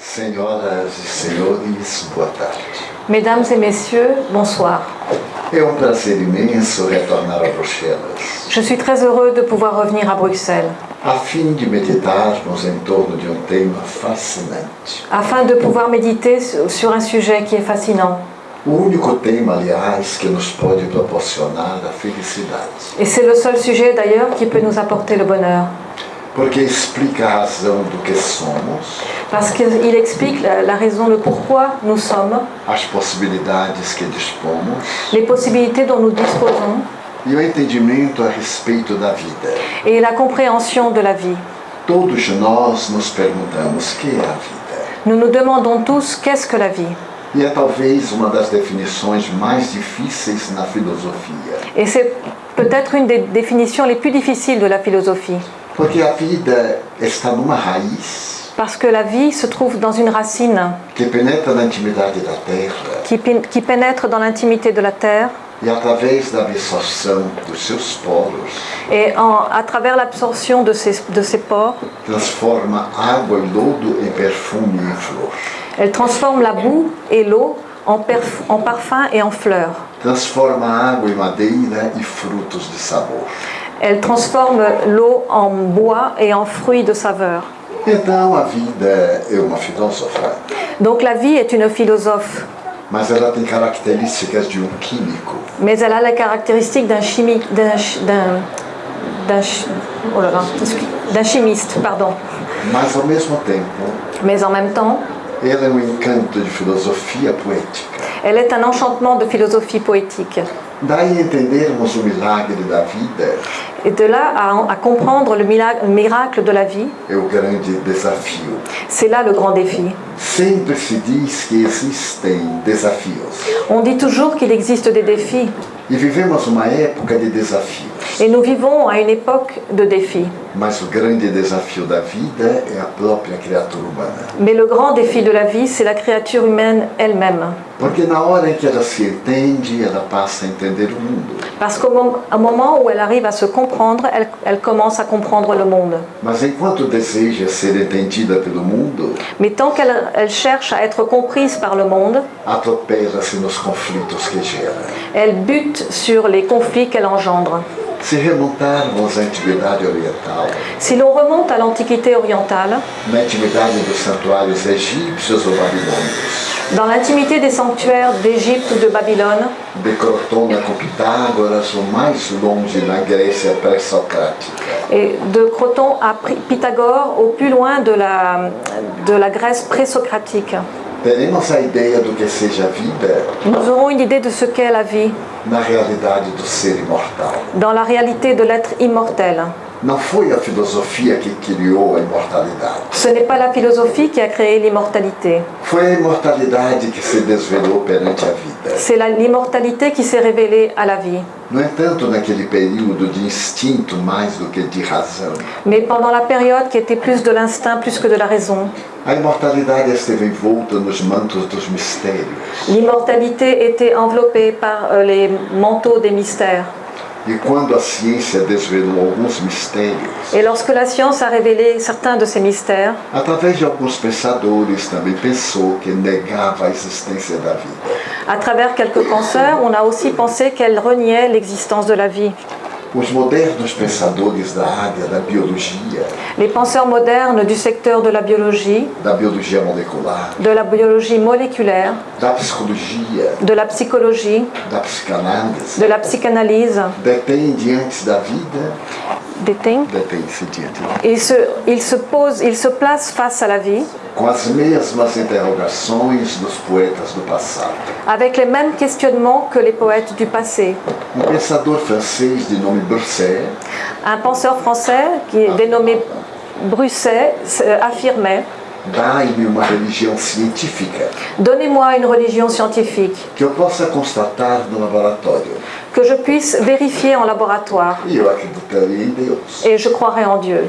Senhoras e senhores, boa tarde. Mesdames et messieurs, bonsoir. É um prazer imenso retornar a Bruxelas, Je suis très heureux de pouvoir revenir à Bruxelles a fim de meditarmos em torno de um tema fascinante. afin de pouvoir méditer sur un sujet qui est fascinant. O único tema, aliás, que nos pode proporcionar a felicidade, Et c'est le seul sujet d'ailleurs qui peut nous apporter le bonheur. Porque explica a razão do que somos, Parce qu'il explique la, la raison, le pourquoi nous sommes, as possibilidades que dispomos les possibilités dont nous disposons e o entendimento a respeito da vida. et la compréhension de la vie. Todos nós nos perguntamos que é a vida. Nous nous demandons tous qu'est-ce que la vie E é talvez uma das definições mais difíceis na filosofia. Et c'est peut-être une des définitions les plus difficiles de la philosophie. Porque a vida está numa raiz Parce que la vie se trouve dans une racine que penetra na intimidade da terra qui, qui pénètre dans l'intimité de la terre e através da absorção dos seus poros et en- à travers l'absorption de ces, de ces pores, transforma água e lodo em perfume e flor. elle transforme la boue et l'eau en, en parfum et en fleurs. Transforma água em madeira e frutos de sabor. Elle transforme l'eau en bois et en fruits de saveur. Então a vida é uma filósofa, Donc la vie est une philosophe, mas ela tem características de um químico. mais elle a les caractéristiques d'un chimique, d'un, d'un, oh là chimiste, pardon. Mas ao mesmo tempo, Mais en même temps, ela é um encanto de filosofia poética. elle est un enchantement de philosophie poétique. Daí entendermos o milagre da vida Et de là à, à comprendre le miracle de la vie, é o grande desafio. c'est là le grand défi. Sempre se diz que existem desafios On dit toujours qu'il existe des défis e vivemos uma época de desafios. Et nous vivons à une époque de défis. Mas o grande desafio da vida é a própria criatura humana. Mais le grand défi de la vie, c'est la créature humaine elle-même. Na hora que ela se entende, ela passa a entender o mundo. Parce qu'au mom- au moment où elle arrive à se comprendre, elle, elle commence à comprendre le monde. Mas enquanto deseja ser entendida pelo mundo, Mais tant qu'elle elle cherche à être comprise par le monde, atropela-se nos conflitos que gera. elle bute sur les conflits qu'elle engendre. Se remontarmos à antiguidade oriental, Si l'on remonte à l'Antiquité orientale, dans l'intimité des sanctuaires d'Égypte ou de Babylone, de Crotona com Pitágoras, ou mais longe na Grécia pré-socrática, et de Croton à Pythagore, au plus loin de la, de la Grèce pré-socratique, teremos a ideia do que seja a vida nous aurons une idée de ce qu'est la vie na realidade do ser imortal. dans la réalité de l'être immortel. Não foi a filosofia que criou a imortalidade. Ce n'est pas la philosophie qui a créé l'immortalité, Foi a imortalidade que se desvelou perante a vida. c'est l'immortalité qui s'est révélée à la vie. No entanto, naquele período de instinto mais do que de razão, Mais pendant la période qui était plus de l'instinct plus que de la raison, a imortalidade esteve envolta nos mantos dos mistérios. l'immortalité était enveloppée par euh, les manteaux des mystères. E quando a ciência desvelou alguns mistérios, Et lorsque la science a révélé certains de ces mystères, através de alguns pensadores também pensou que negava a existência da vida. à travers quelques penseurs, on a aussi pensé qu'elle reniait l'existence de la vie. Os modernos pensadores da área da biologia, Les penseurs modernes du secteur de la biologie, da biologia molecular, de la biologie moléculaire, de la psychologie, de la psychanalyse, vida, ils se, ils se posent, ils se placent face à la vie com as mesmas interrogações dos poetas do passado. avec les mêmes questionnements que les poètes du passé. Um pensador francês de nome Brusset Un penseur français qui est dénommé Brusset euh, affirmait dá-me uma religião científica Donnez-moi une religion scientifique que eu possa constatar no laboratório. que je puisse vérifier en laboratoire E eu acreditaria em Deus. et je croirai en Dieu.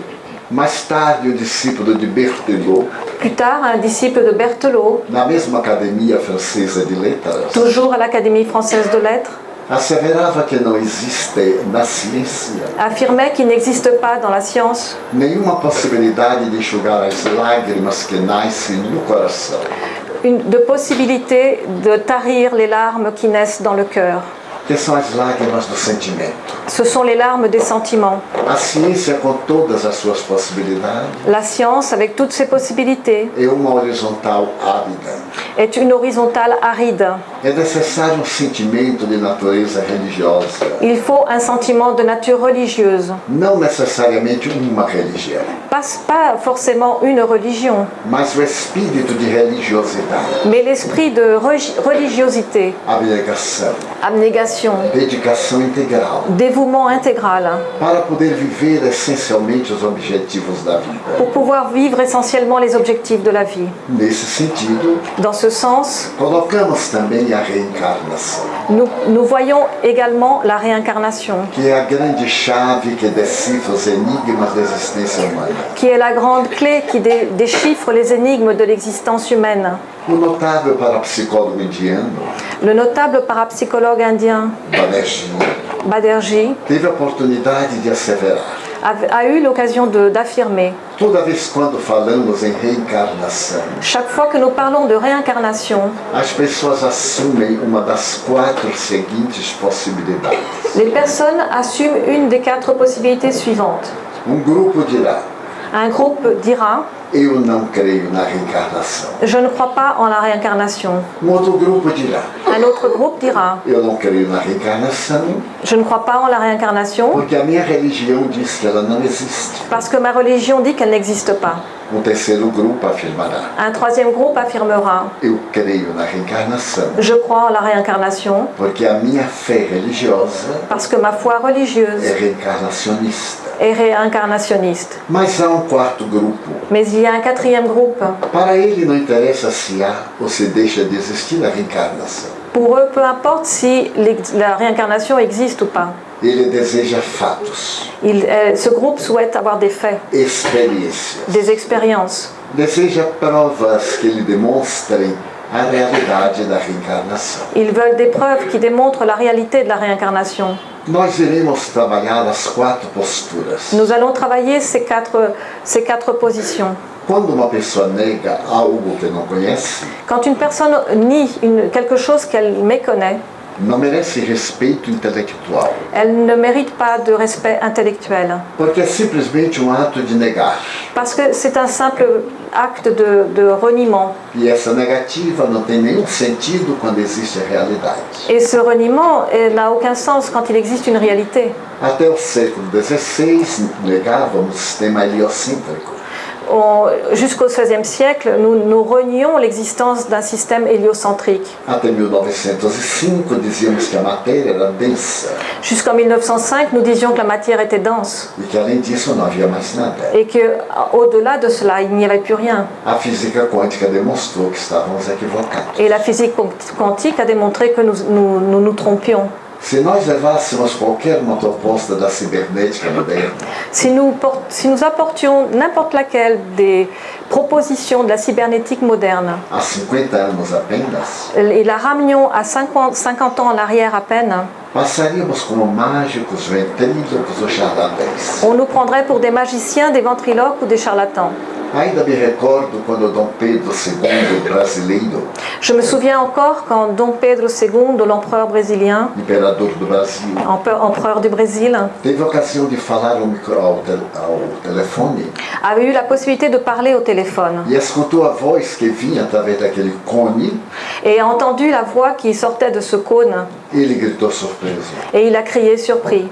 Mais tarde, o discípulo de Berthelot, Plus tard, un disciple de Berthelot, na mesma academia francesa de letras, toujours à l'Académie française de lettres, asseverava que não existe na ciência affirmait qu'il n'existe pas dans la science. Nenhuma possibilidade de enxugar as lágrimas que nascem no coração. une, de possibilité de tarir les larmes qui naissent dans le cœur. Ce sont les larmes des sentiments. La science, avec toutes ses possibilités, est une horizontale aride. É necessário um sentimento de natureza religiosa, Il faut un sentiment de nature religieuse. não necessariamente uma religião, Pas, pas forcément une religion, mas o espírito de religiosidade, mais l'esprit de religiosité, abnegação, abnégation, dedicação integral, dévouement intégral, para poder viver essencialmente os objetivos da vida. pour pouvoir vivre essentiellement les objectifs de la vie. Nesse sentido, Dans ce sens, colocamos também a nous, nous voyons également la réincarnation, grande chave qui est la grande clé qui dé- déchiffre les énigmes de l'existence humaine. O notável parapsicólogo indiano, Le notable parapsychologue indien Banerjee, Baderjee teve a oportunidade de asseverar a, a eu l'occasion d'affirmer Toda vez quando falamos em reencarnação, chaque fois que nous parlons de réincarnation, as pessoas assumem uma das quatro seguintes possibilidades. les personnes assument une des quatre possibilités suivantes. Um grupo dirá: Un groupe dira Eu não creio na reencarnação. Je ne crois pas en la réincarnation. Um outro grupo dirá: Un autre groupe dira Eu não creio na reencarnação Je ne crois pas en la réincarnation porque a minha religião diz que ela não existe. parce que ma religion dit qu'elle n'existe pas. Um terceiro grupo afirmará: Un troisième groupe affirmera Eu creio na reencarnação Je crois en la réincarnation porque a minha fé religiosa parce que ma foi é religieuse reencarnacionista. est réincarnationniste. Mas há um quarto grupo. Mais il y a un quatrième groupe. Para ele não interessa se há ou se deixa de existir a reencarnação. Pour eux, peu importe si la réincarnation existe ou pas. Ele deseja fatos, Il- euh, ce groupe souhaite avoir des faits, experiências. des expériences. Deseja provas que lhe demonstrem a realidade da reencarnação. Ils veulent des preuves qui démontrent la réalité de la réincarnation. Nós iremos trabalhar as quatro posturas. Nous allons travailler ces quatre, ces quatre positions. Quando uma pessoa nega algo que não conhece, Quand une personne nie une- quelque chose qu'elle méconnaît, não merece respeito intelectual, elle ne mérite pas de respect intellectuel. porque é simplesmente um ato de negar. Parce que c'est un simple acte de, de reniement. E essa negativa não tem nenhum sentido quando existe a realidade. Et ce reniement n'a aucun sens quand il existe une réalité. Até o século XVI, negávamos o sistema heliocêntrico. Jusqu'au XVIe siècle, nous, nous renions l'existence d'un système héliocentrique. Até 1905, dizíamos que a matéria era densa Jusqu'en 1905, nous disions que la matière était dense e que, et qu'au-delà de cela, il n'y avait plus rien. Et la physique quantique a démontré que nous nous, nous, nous trompions. Se nós levássemos qualquer uma proposta da cibernética moderna, Si nous, si nous apportions n'importe laquelle des propositions de la cybernétique moderne. Há 50 anos apenas, et la ramenions à 50, 50 ans en arrière à peine, passaríamos como mágicos, ventrílocos ou charlatães. on nous prendrait pour des magiciens, des ventriloques ou des charlatans. Ainda me recordo quando Dom Pedro II, brasileiro, Je me souviens encore quand Dom Pedro II, l'empereur brésilien, imperador do Brasil, empereur empereur du Brésil, teve a ocasião de falar ao, micro, ao, tel- ao telefone avait eu la possibilité de parler au téléphone. Et a entendu la voix qui sortait de ce cône. Et il a crié surpris.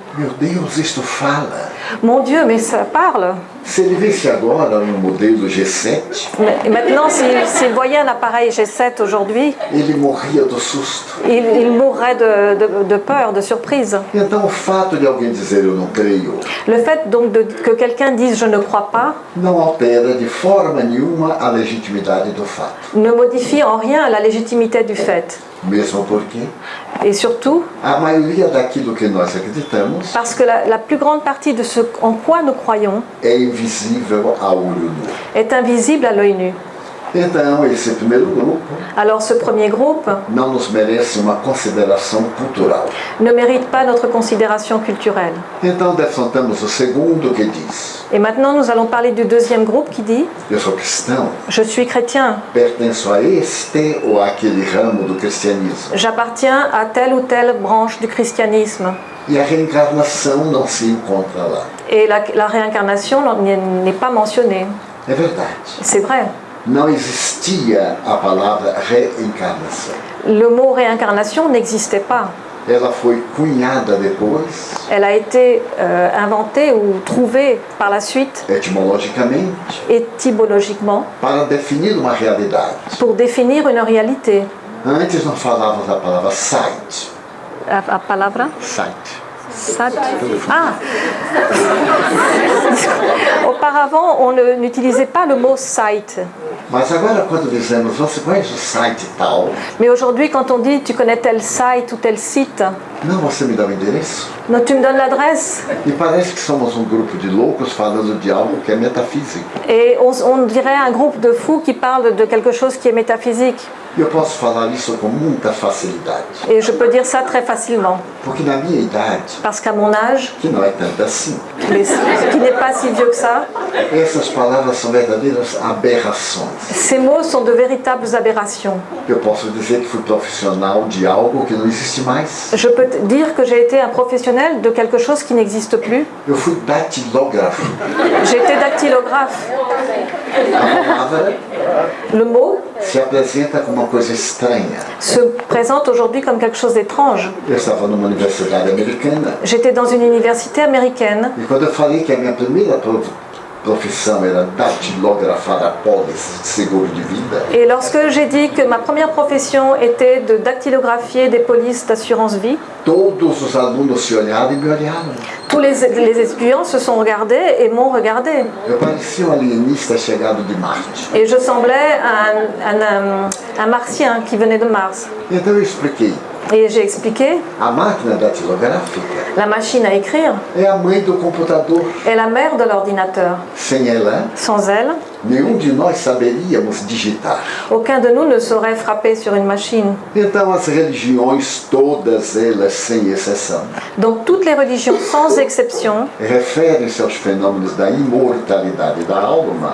Mon Dieu, mais ça parle Se ele visse agora modelo G7, Mais maintenant, s'il voyait un appareil G7 aujourd'hui, il, il mourrait de, de- de peur, de surprise. Le fait donc de- que quelqu'un dise je ne crois pas não altera de forma nenhuma a legitimidade do fato. ne modifie en rien la légitimité du fait. Mesmo porque Et surtout a maioria daquilo que nós acreditamos parce que la, la plus grande partie de ce en quoi nous croyons é invisível a olho nu. est invisible à l'œil nu. Então, esse primeiro grupo Alors ce premier groupe não nos merece uma consideração cultural. ne mérite pas notre considération culturelle. Então, defrontamos o segundo que diz: Et maintenant, nous allons parler du deuxième groupe qui dit Eu sou cristão, Je suis chrétien, pertenço a este ou aquele ramo do cristianismo. j'appartiens à telle ou telle branche du christianisme. E a reencarnação não se encontra lá. Et la, la réincarnation n'est n'est pas mentionnée. É verdade. C'est vrai. Não existia a palavra reencarnação. Le mot réincarnation n'existait pas. Ela foi cunhada depois, Elle a été euh, inventée ou trouvée par la suite etimologicamente, étymologiquement para definir uma realidade. pour définir une réalité. Antes nós falávamos da palavra la palavra? Sight. Sat. Ah Auparavant, on ne- n'utilisait pas le mot site. Mais aujourd'hui, quand on dit tu connais tel site ou tel site, Não, você me dá o endereço. non, tu me donnes l'adresse. E parece que somos um grupo de loucos falando de algo que é metafísico. Et on, on dirait un groupe de fous qui parle de quelque chose qui est métaphysique. Eu posso falar isso com muita facilidade. Et je peux dire ça très facilement. Porque na minha idade, Parce qu'à mon âge, que não é tanto assim, mais qui n'est pas si vieux que ça, essas palavras são verdadeiras aberrações. ces mots sont de véritables aberrations. Eu posso dizer que fui profissional de algo que não existe mais. Je peux dire que j'ai été un professionnel de quelque chose qui n'existe plus. Fui. J'ai été dactylographe. Le mot se como coisa présente aujourd'hui comme quelque chose d'étrange. J'étais dans une université américaine que a minha primeira profissão era datilografar apólices de seguro de vida, et lorsque j'ai dit que ma première profession était de dactylographier des polices d'assurance vie, todos os alunos se olharam e me olharam. tous les, les étudiants se sont regardés et m'ont regardé. Eu parecia um alienista chegado de Marte. Et je semblais un, un, un- un martien qui venait de Mars. Então eu expliquei. Et j'ai expliqué, A máquina datilográfica la machine à écrire. É a mãe do computador. est la mère de l'ordinateur. Sem ela, Sans elle, aucun de nous ne saurait frapper sur une machine. Donc toutes les religions, sans exception,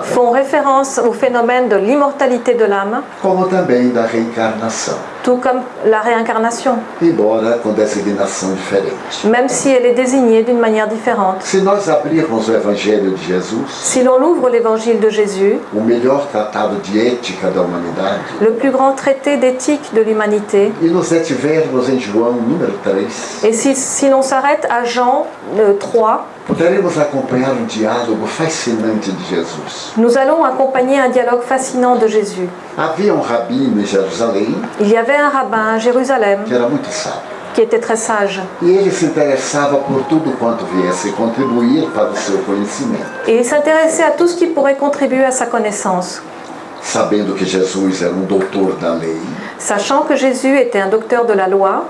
font référence au phénomène de l'immortalité de l'âme, reencarnação, tout comme la réincarnation, même si elle est désignée d'une manière différente. Si l'on ouvre l'évangile de Jésus, le plus grand traité d'éthique de l'humanité, e nos detivermos em João número 3, et si, si l'on s'arrête à Jean euh, 3, poderemos acompanhar um diálogo fascinante de Jesus. nous allons accompagner un dialogue fascinant de Jésus. Havia um rabino em Jerusalém Il y avait un rabbin à Jérusalem que era muito sábio. qui était très sage, E ele se interessava por tudo quanto viesse contribuir para o seu conhecimento. et il s'intéressait à tout ce qui pourrait contribuer à sa connaissance. Sabendo que Jesus era um doutor da lei, Sachant que Jésus était un docteur de la loi,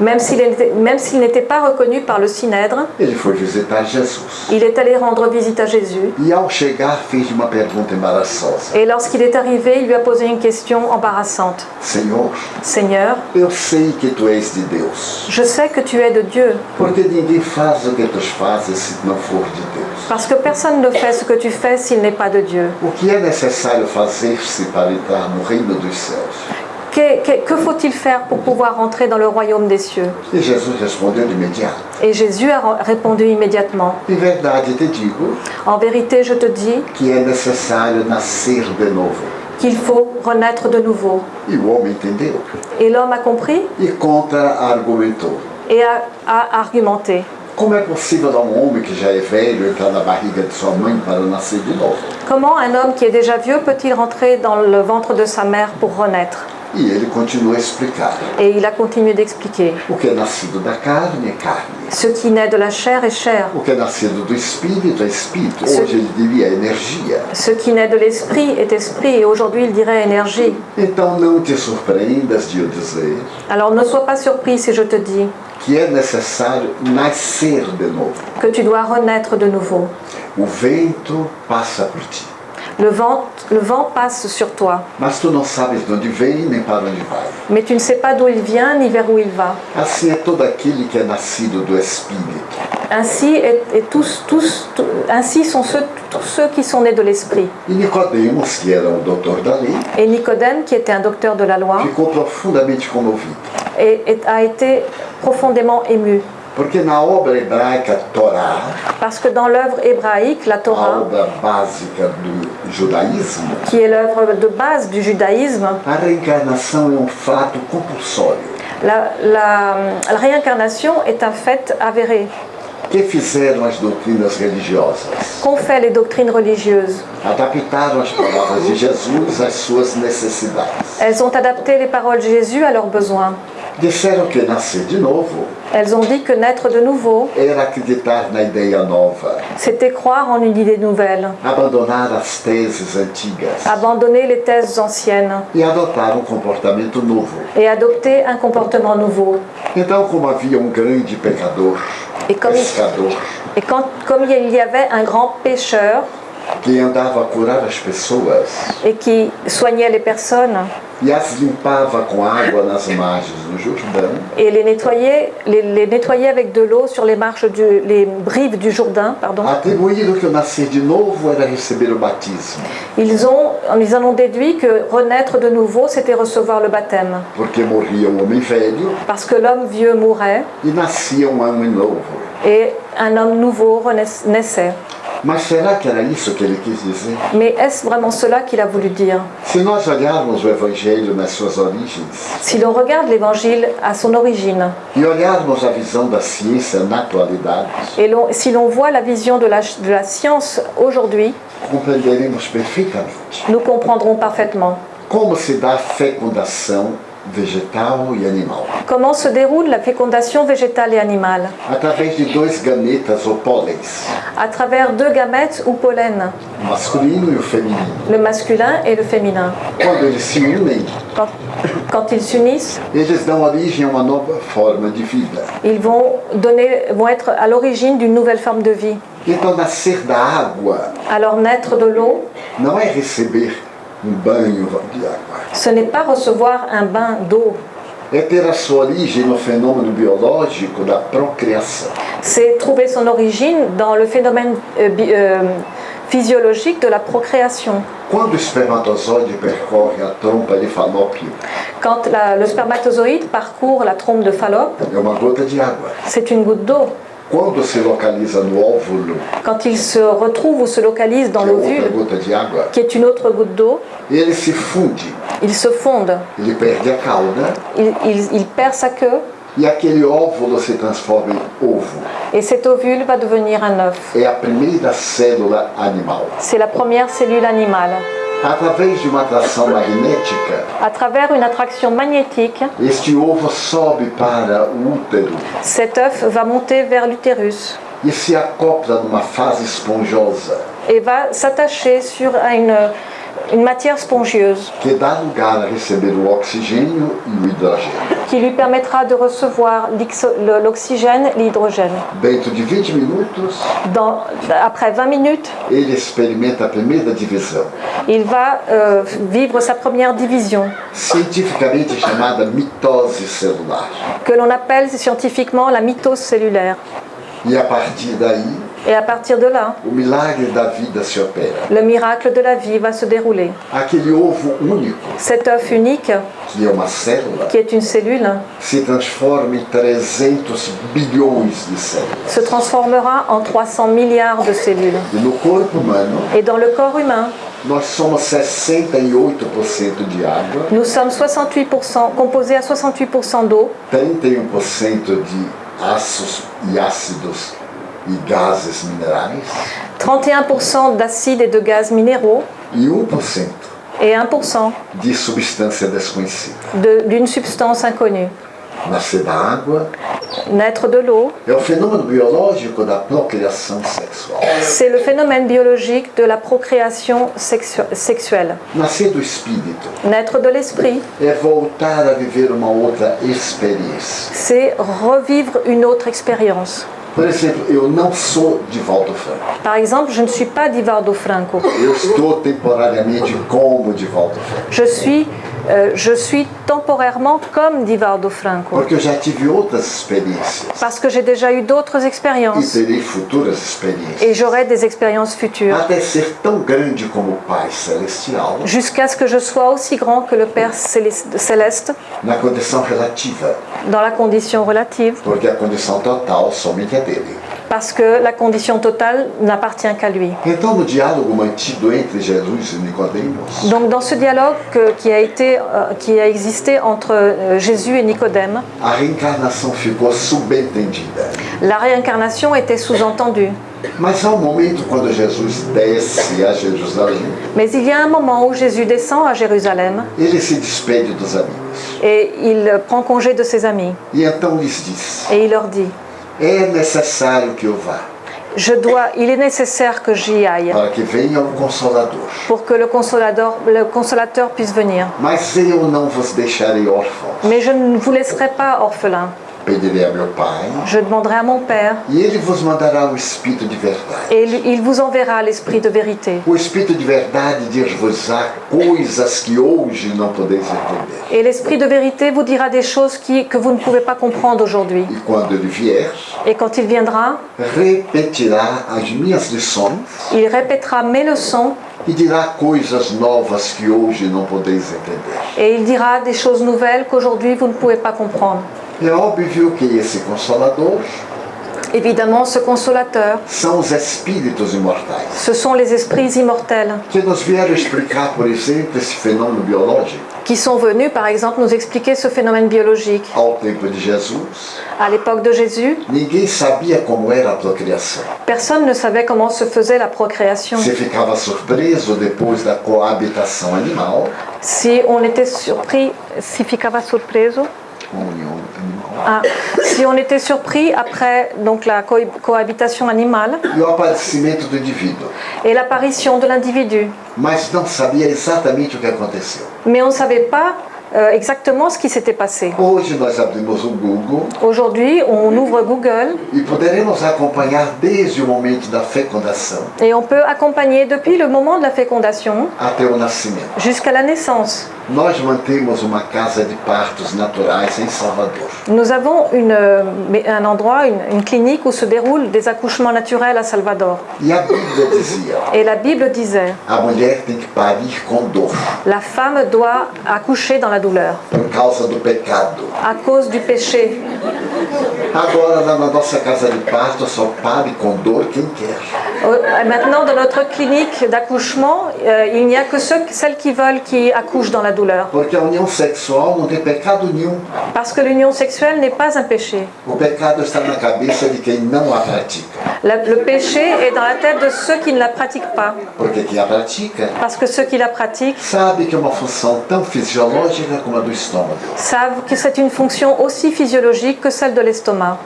même s'il n'était pas reconnu par le Jesus. il est allé rendre visite à Jésus. Et lorsqu'il est arrivé, il lui a posé une question embarrassante. Seigneur, je sais que tu es de Dieu, parce que personne ne fait ce que tu fais s'il n'est pas de Dieu. O que é necessário fazer-se Que, que- que faut-il faire pour pouvoir entrer dans le royaume des cieux? Et Jésus a répondu immédiatement. En vérité, je te dis qu'il faut renaître de nouveau. Et l'homme a compris et a, a argumenté. Como é possível a um homem que já é velho entrar na barriga de sua mãe para nascer de novo? Comment un homme qui est déjà vieux peut-il rentrer dans le ventre de sa mère pour renaître? E ele continua a explicar. Et il a continué d'expliquer. O que é nascido da carne é carne. Ce qui naît de la chair est chair. O que é nascido do espírito é espírito. Sim. Hoje ele diria energia. Ce qui naît de l'esprit est esprit. Et aujourd'hui, il dirait énergie. Então não te surpreendas de eu dizer Alors ne sois pas surpris si je te dis que é necessário nascer de novo. que tu dois renaître de nouveau. O vento passa por ti, Le vent, le vent passe sur toi, mas tu não sabes de onde vem nem para onde vai. mais tu ne sais pas d'où il vient ni vers où il va. Assim é todo aquele que é nascido do Espírito. Ainsi, est, est tous, tous, tous- ainsi sont ceux, tous ceux qui sont nés de l'Esprit. E Nicodemos, que era um doutor da lei, Et Nicodème, qui était un docteur de la loi, ficou profundamente comovido. et- et a été profondément ému. Porque na obra hebraica Torá, Parce que dans l'œuvre hébraïque, la Torah, do judaísmo, qui est l'œuvre de base du judaïsme, a reencarnação é um fato compulsório. la, la- la réincarnation est un fait avéré. que fizeram as doutrinas religiosas? Qu'ont fait les doctrines religieuses? Adaptaram as palavras de Jesus às suas necessidades. Elles ont adapté les paroles de Jésus à leurs besoins. Disseram que nascer de novo. Elles ont dit que naître de nouveau, era acreditar na ideia nova, c'était croire en une idée nouvelle, abandonar as teses antigas. Abandonner les thèses anciennes. E adotar um comportamento novo. et adopter un comportement nouveau. Então, como havia um grande pecador, E como- pescador, Et quand, comme il y avait un grand pécheur que andava a curar as pessoas. Et qui soignait les personnes. E as limpava com água nas margens do Jordão, et les nettoyait, les, les nettoyait avec de l'eau sur les marches du, les brives du Jourdain, pardon, atribuíram que nascer de novo era receber o batismo, ils, ont, ils en ont déduit que renaître de nouveau, c'était recevoir le baptême. porque morria um homem velho Parce que l'homme vieux mourait e nascia um homem novo. et un homme nouveau naissait. Mais est-ce vraiment cela qu'il a voulu dire? Si l'on regarde l'évangile à son origine. Et si l'on voit la vision de la, de la science aujourd'hui, nous comprendrons parfaitement. Como se dá a fecundação vegetal e animal. comment se déroule la fécondation végétale et animale? Através de dois gametas ou pólenes, à travers deux gamètes ou pollen, o masculino e feminino. le masculin et le féminin. Quando eles se unem, Quand, quand ils s'unissent, eles dão origem a uma nova forma de vida. ils vont, donner, vont être à l'origine d'une nouvelle forme de vie. Então, nascer da água Alors naître de l'eau, não é receber ce n'est pas recevoir un bain d'eau, É ter a sua origem no fenômeno biológico da procriação. c'est trouver son origine dans le phénomène euh, bi- euh, physiologique de la procréation. Quando o espermatozoide percorre a trompa de Falópio, Quand la- le spermatozoïde parcourt la trompe de Fallope, é uma gota de água. c'est une goutte d'eau. Quando se localiza no óvulo, Quand il se retrouve ou se localise dans l'ovule, qui est une autre goutte d'eau, ele se funde, il se fonde, ele perde a cauda il, il- il perd sa queue e aquele óvulo se transforma em ovo. et cet ovule va devenir un œuf. É a primeira célula animal. C'est la première cellule animale. Através de uma atração magnética, À travers une attraction magnétique, este ovo sobe para o útero cet œuf va monter vers l'utérus. E se acopla numa fase esponjosa et va s'attacher sur une, une matière spongieuse que dá lugar a receber o oxigênio e o hidrogênio. qui lui permettra de recevoir l'oxygène et l'hydrogène. Dentro de 20 minutos, Dans- Après 20 minutes, ele experimenta a primeira divisão, il va euh, vivre sa première division, cientificamente chamada mitose celular. que l'on appelle scientifiquement la mitose cellulaire. E a partir daí, Et à partir de là, o milagre da vida se opera. le miracle de la vie va se dérouler. Aquele ovo único, Cet œuf unique, que é uma célula, qui est une cellule, se transforma em 300 bilhões de células. se transformera en 300 milliards de cellules. E no corpo humano, Et dans le corps humain, nós somos 68% de água, nous sommes 68%, composés à 68% d'eau, 31% de ácidos e ácidos e gases minerais 31% d'acides et de gaz minéraux e 1% et 1% de substância desconhecida. de- d'une substance inconnue. Nascer da água Naître de l'eau, é o fenômeno biológico da procriação sexual. c'est le phénomène biologique de la procréation sexu- sexuelle. Nascer do espírito Naître de l'esprit, é voltar a viver uma outra experiência. c'est revivre une autre expérience. Por exemplo, eu não sou de Valdo Franco. Par exemple, je ne suis pas Divaldo Franco. Eu estou temporariamente como de Valdo Franco. Je suis, euh, je suis temporairement comme Divaldo Franco. Porque já tive outras experiências Parce que j'ai déjà eu d'autres e expériences. terei futuras experiências. Et j'aurai des expériences futures. Até ser tão grande como o Pai Celestial Jusqu'à ce que je sois aussi grand que le Père Céleste- Céleste na condição relativa. dans la condition relative. Porque a condição total somente é dele. Parce que la condition totale n'appartient qu'à lui. Donc dans ce dialogue que- qui, a été, euh, qui a existé entre euh, Jésus et Nicodème, la réincarnation était sous-entendue. Mas há um momento quando Jesus desce a Jerusalém, Mais il y a un moment où Jésus descend à Jérusalem. Ele se despede dos amigos. et il prend congé de ses amis. E então lhes diz: et il leur dit É necessário que eu vá, je dois, il est nécessaire que j'y aille para que venha o Consolador. pour que le consolateur, le consolateur puisse venir. Mas eu não vos deixarei órfãos. Mais je ne vous laisserai pas orphelins. Je demanderai à mon Père et il vous enverra l'Esprit de vérité. Et l'Esprit de vérité vous dira des choses qui, que vous ne pouvez pas comprendre aujourd'hui. Et quand il viendra, il répétera mes leçons e dirá coisas novas que hoje não podeis entender. et il dira des choses nouvelles qu'aujourd'hui vous ne pouvez pas comprendre. É óbvio que esse Consolador Évidemment, ce consolateur, são os espíritos imortais, ce sont les esprits immortels. Que nos vieram explicar, por exemplo, esse fenômeno biológico qui sont venus, par exemple, nous expliquer ce phénomène biologique. ao tempo de Jesus. À l'époque de Jésus, Ninguém sabia como era a procriação. personne ne savait comment se faisait la procréation. Você ficava surpreso depois da coabitação animal, Si on était surpris, si ficava surpreso, comunhão ah, si on était surpris après donc la co- cohabitation animale. E o aparecimento do indivíduo, et l'apparition de l'individu, mas não sabia exatamente o que aconteceu. mais on ne savait pas euh, exactement ce qui s'était passé. Hoje nós abrimos o Google. Aujourd'hui, on ouvre Google. Et on peut accompagner depuis le moment de la fécondation jusqu'à la naissance. Nós mantemos uma casa de partos naturais em Salvador. Nous avons une, euh, un endroit, une, une clinique où se déroulent des accouchements naturels à Salvador. E a Bíblia dizia: Et la Bible disait, a mulher tem que parir com dor la femme doit accoucher dans la douleur por causa do pecado. à cause du péché. Agora, na nossa casa de parto, só pare com dor quem quer. Maintenant, dans notre clinique d'accouchement, euh, il n'y a que ceux, celles qui veulent qui accouchent dans la douleur. Parce que l'union sexuelle n'est pas un péché. Le péché est dans la tête de ceux qui ne la pratiquent pas. Parce que ceux qui la pratiquent savent que c'est une fonction aussi physiologique que celle de l'estomac.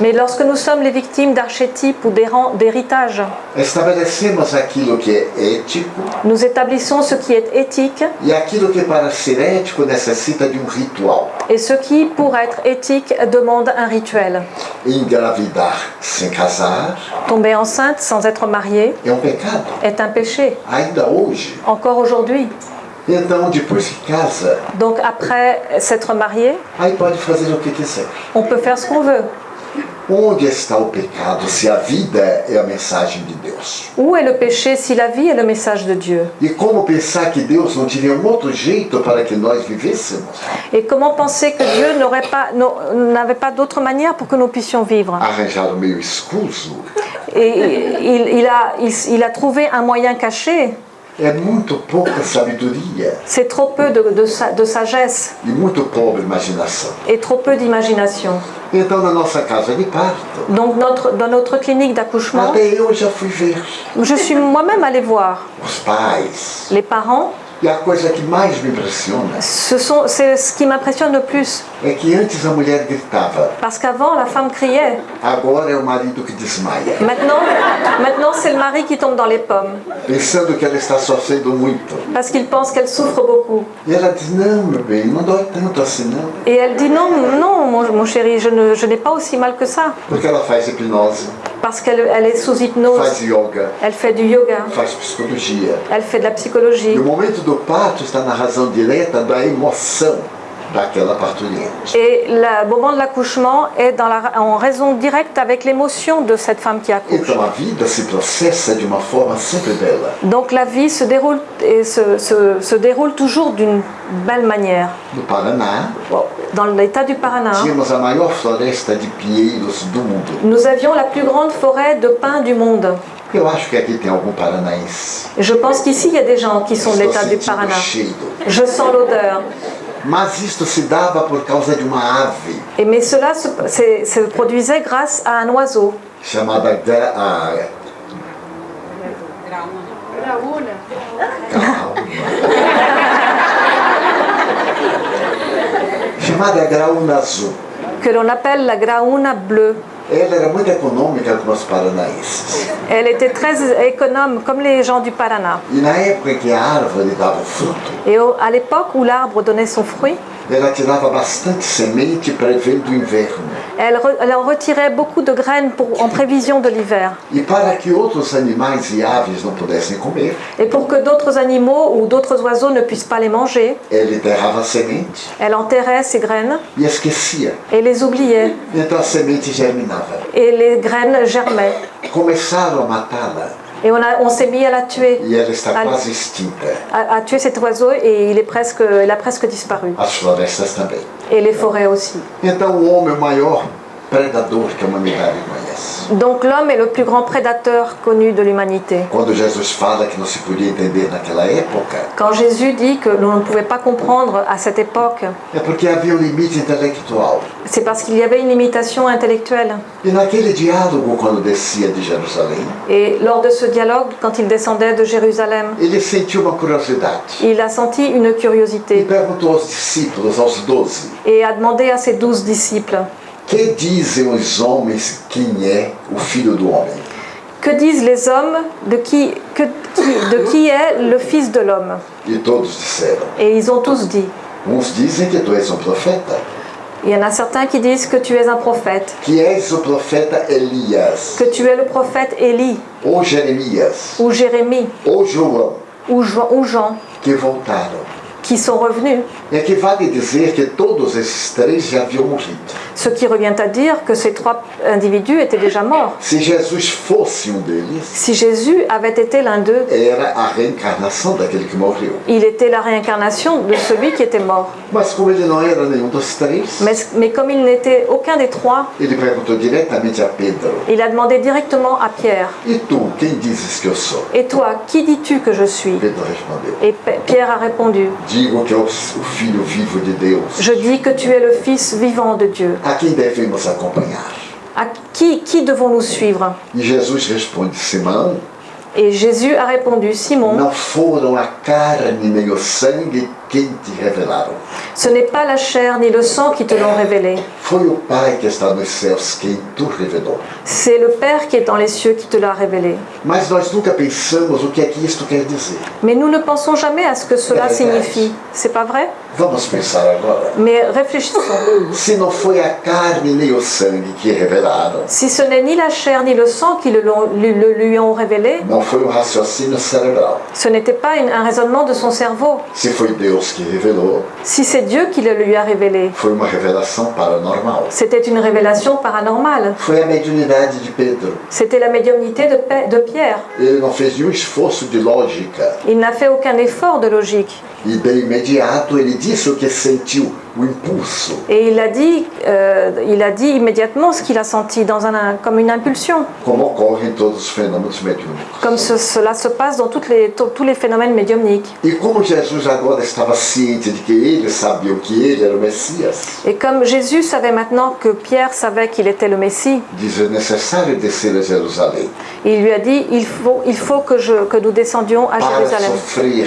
Mais lorsque nous sommes les victimes d'archétypes ou d'héran- nous établissons ce qui est éthique et ce qui, pour être éthique, demande un rituel. Tomber enceinte sans être marié é pecado, est un péché, hoje. encore aujourd'hui. Então, depois que casa, Donc après s'être marié, aí pode fazer o que quiser. on peut faire ce qu'on veut. Onde está o pecado se a vida é a mensagem de Deus? Où est le péché si la vie est le message de Dieu? E como pensar que Deus não teria um outro jeito para que nós vivêssemos? Et comment penser que Dieu n'aurait pas, n'avait pas d'autre manière pour que nous puissions vivre? Meio escuso Et il, il a, il, il a trouvé un moyen caché. É muito pouca sabedoria C'est trop peu de, de sa- de sagesse. E muito pobre imaginação. et trop peu d'imagination. Então, na nossa casa de parto, Donc notre, dans notre clinique d'accouchement, até eu já fui ver je suis moi-même allée voir os pais les parents E a coisa que mais me impressiona Ce sont- C'est ce qui m'impressionne le plus. é que antes a mulher gritava, Parce qu'avant, la femme criait. agora é o marido que desmaia, Maintenant, maintenant c'est le mari qui tombe dans les pommes. pensando que ela está sofrendo muito. Parce qu'il pense qu'elle souffre beaucoup. E ela diz, não, meu bem, não dói tanto assim não. Et elle dit non, non, mon, mon chéri, je ne- je n'ai pas aussi mal que ça. Porque ela faz hipnose, Parce qu'elle elle est sous hypnose. faz yoga, Elle fait du yoga. faz psicologia. Elle fait de la psychologie. E o momento do parto está na razão direta da emoção Et le moment de l'accouchement est dans la, en raison directe avec l'émotion de cette femme qui accouche. Donc la vie se déroule, et se, se- se déroule toujours d'une belle manière. Paraná, Dans l'état du Paraná, nous avions la plus grande forêt de pins du monde. Je pense qu'ici, il y a des gens qui sont de l'état du Paraná. Je sens l'odeur. Mas isto se dava por causa de uma ave Et mais cela se, c'est- se produisait grâce à un oiseau chamada a... Calma. chamada graúna azul. que l'on appelle la graouna bleue. Ela era muito econômica com os paranaenses. Elle était très économe, comme les gens du Paraná. E na época em que a árvore dava o fruto, Et au- à l'époque où l'arbre donnait son fruit, ela tirava bastante semente prevendo o inverno. elle, re- elle en retirait beaucoup de graines pour, en prévision de l'hiver. E para que outros animais e aves não pudessem comer, Et pour que d'autres animaux ou d'autres oiseaux ne puissent pas les manger, ela enterrava a semente elle enterrait ces graines e esquecia. et les oubliait. Então a semente germinava. Et les graines germaient. Começaram a matá-la Et on, a- on s'est mis à la tuer, à, à tuer cet oiseau et il, est presque, il a presque disparu. As florestas também. Et les forêts aussi. Então o homem maior predador que a humanidade conhece. Donc l'homme est le plus grand prédateur connu de l'humanité. Quando Jesus fala que não se podia entender naquela época, Quand Jésus dit que l'on ne pouvait pas comprendre à cette époque, é porque havia um limite intelectual. c'est parce qu'il y avait une limitation intellectuelle. E naquele diálogo, quando descia de Jerusalém, Et lors de ce dialogue, quand il descendait de Jérusalem, ele sentiu uma curiosidade il a senti une e curiosité perguntou aos discípulos, aos doze, et a demandé à ses douze disciples, que dizem os homens quem é o Filho do Homem? que disent les hommes de qui, que- qui- de qui est le Fils de l'homme? E todos disseram, Et ils ont tous dit. uns dizem que tu és um profeta, Il y en a certains qui disent que tu es un prophète, que és o profeta Elias, que tu es le prophète Élie. Ou Jeremias, ou Jérémie. Ou João, ou Jean, ou Jean. Que voltaram. Qui sont revenus. Ce qui revient à dire que ces trois individus étaient déjà morts. Si Jésus avait été l'un d'eux, il était la réincarnation de celui qui était mort. Mais, mais comme il n'était aucun des trois, il a demandé directement à Pierre, E? Et toi, qui dis-tu que je suis? Et Pierre a répondu, Je dis que tu es le Fils vivant de Dieu. A quem devemos acompanhar? À qui, qui devons-nous suivre? E Jesus responde: Simão, Et Jésus a répondu, Simon, não foram a carne nem o sangue quem te revelaram. ce n'est pas la chair ni le sang qui te l'ont révélé, Foi o Pai que está nos céus quem tu revelou. c'est le Père qui est dans les cieux qui te l'a révélé. Mas nós nunca pensamos o que é que isto quer dizer. Mais nous ne pensons jamais à ce que cela É signifie. C'est pas vrai? Vamos pensar agora. Mais réfléchissons. Se não foi a carne nem o sangue que revelaram, Si ce n'est ni la chair ni le sang qui le, l'ont- le- le lui ont révélé, não foi um raciocínio cerebral. ce n'était pas une- un raisonnement de son cerveau. Se foi Deus que revelou, Si c'est Dieu qui le lui a révélé, foi uma revelação paranormal. c'était une révélation paranormale. Foi a mediunidade de Pedro. C'était la médiumnité de, Pierre. Ele não fez nenhum esforço de lógica. Il n'a fait aucun effort de logique. E de imediato ele disse o que sentiu o impulso. Et il a dit, euh, il a dit immédiatement ce qu'il a senti, dans un, comme une impulsion, como ocorre em todos os fenômenos mediúnicos. comme ce- cela se passe dans toutes les, to- tous les phénomènes médiumniques. E como Jesus agora estava ciente de que ele sabia que ele era o Messias, Et comme Jésus savait maintenant que Pierre savait qu'il était le Messie, diz: é necessário descer a Jerusalém il lui a dit, il faut, il faut que, je, que nous descendions à para Jérusalem. sofrer,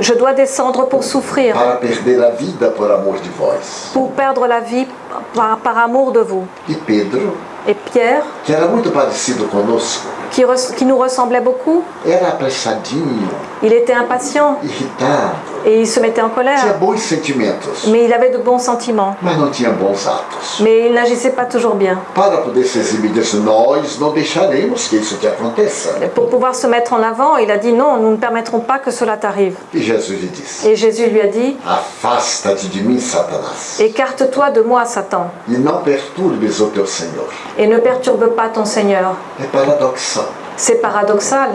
Je dois descendre pour souffrir, para perder a vida por amor de vós. pour perdre la vie par, par amour de vous. E Pedro, Et Pierre, que era muito parecido conosco, qui, nous ressemblait beaucoup, il était impatient et il se mettait en colère, mais il avait de bons sentiments. mas não tinha bons atos. Mais il n'agissait pas toujours bien. Para poder se exibir disso, nós não deixaremos que isso te aconteça. Et pour pouvoir se mettre en avant, il a dit non, nous ne permettrons pas que cela t'arrive. E Et Jésus lui a dit, écarte-toi de moi, Satan, e et ne perturbe pas ton Seigneur. É paradoxal. C'est paradoxal.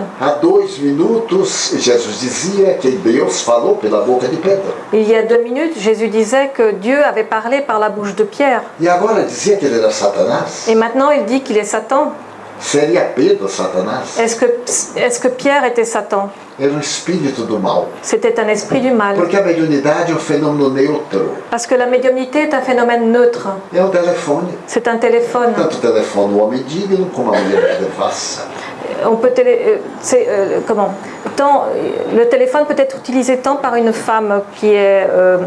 Il y a deux minutes, Jésus disait que Dieu avait parlé par la bouche de Pierre. E. Et maintenant, il dit qu'il est Satan. Est-ce que, est que Pierre était Satan? Era um espírito do mal. C'était un esprit du mal. Porque a mediunidade é um fenômeno neutro. Parce que la médiumnité est un phénomène neutre. É um telefone. C'est un téléphone. Tanto telefone o homem digno como a mulher devassa. On peut télé- euh, euh, comment tant, Le téléphone peut être utilisé tant par une femme qui est euh,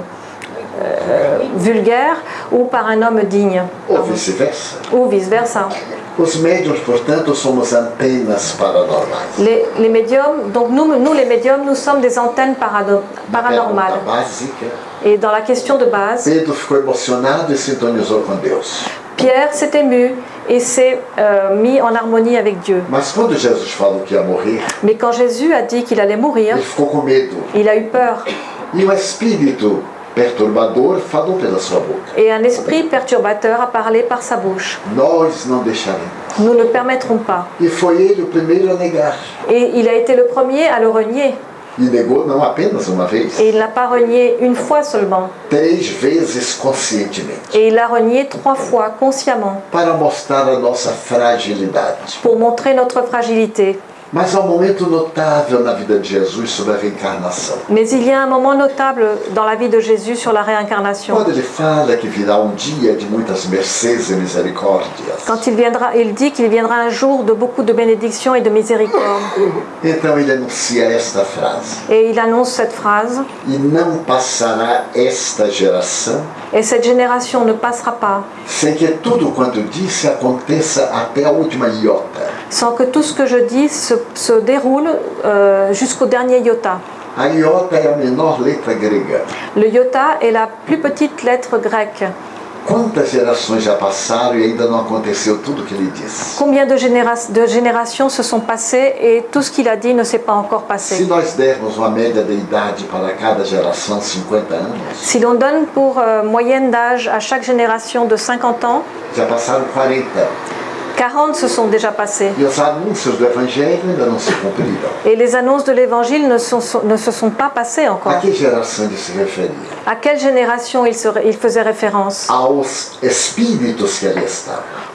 euh, vulgaire ou par un homme digne, Ou vice-versa. ou vice-versa. Les, les médiums, donc nous, nous les médiums, nous sommes des antennes paranormales. Et dans la question de base, e. Pierre s'est ému et s'est euh, mis en harmonie avec Dieu. Mais quand Jésus a dit qu'il allait mourir, il a eu peur. E o espírito perturbador falou pela sua boca. Et un esprit perturbateur a parlé par sa bouche. Nós não deixaremos. Nous ne permettrons pas. E foi ele o primeiro a negar. Et il a été le premier à le renier. E negou não apenas uma vez, Et il l'a pas renié une fois seulement. três vezes conscientemente. Et il l'a renié trois fois consciemment Para mostrar a nossa fragilidade. pour montrer notre fragilité. Mas há um momento notável na vida de Jesus sobre a reencarnação. Mais il y a un moment notable dans la vie de Jésus sur la réincarnation. Quando ele fala que virá um dia de muitas mercês e misericórdias, Quand il viendra, il dit qu'il viendra un jour de beaucoup de bénédictions et de miséricorde. então ele anuncia esta frase: Et il annonce cette phrase E não passará esta geração Et cette génération ne passera pas sem que tudo quanto disse aconteça até a última iota. sans que tout ce que je dis se, se déroule euh, jusqu'au dernier iota. Iota é a menor letra grega. Le iota est la plus petite lettre grecque. Combien de, généra- de générations se sont passées et tout ce qu'il a dit ne s'est pas encore passé? Nós dermos uma média de idade para cada geração, 50 anos, Si l'on donne pour euh, moyenne d'âge à chaque génération de 50 ans, 40. 40 se sont déjà passés. Et les annonces de l'évangile ne, se sont pas passées encore. À quelle génération il, se- il faisait référence?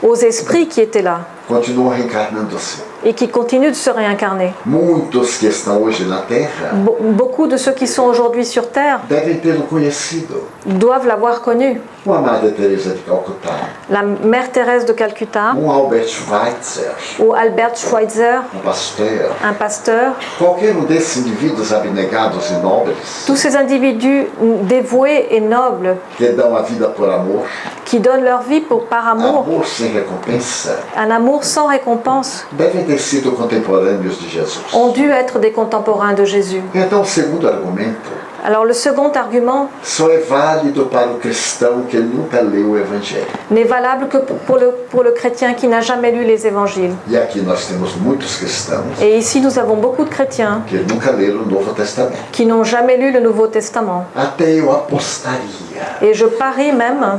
Aux esprits qui étaient là Continuam reencarnando-se. et qui continuent de se réincarner. Muitos que estão hoje na Terra Be- beaucoup de ceux qui sont aujourd'hui sur Terre devem tê-lo conhecido. doivent l'avoir connu. Uma Madre Teresa de Calcutá, La mère Thérèse de Calcutta um Albert Schweitzer, ou Albert Schweitzer, um pasteur, un pasteur, qualquer um desses indivíduos abnegados e nobres tous ces individus dévoués et nobles que dão a vida por amor, qui donnent leur vie pour, par amour, un amour sans récompense, ont dû être des contemporains de Jésus. Argumento Alors le second argument. n'est valable que pour le, pour le chrétien qui n'a jamais lu les évangiles. Et ici nous avons beaucoup de chrétiens qui n'ont jamais lu le Nouveau Testament. Et je parie même,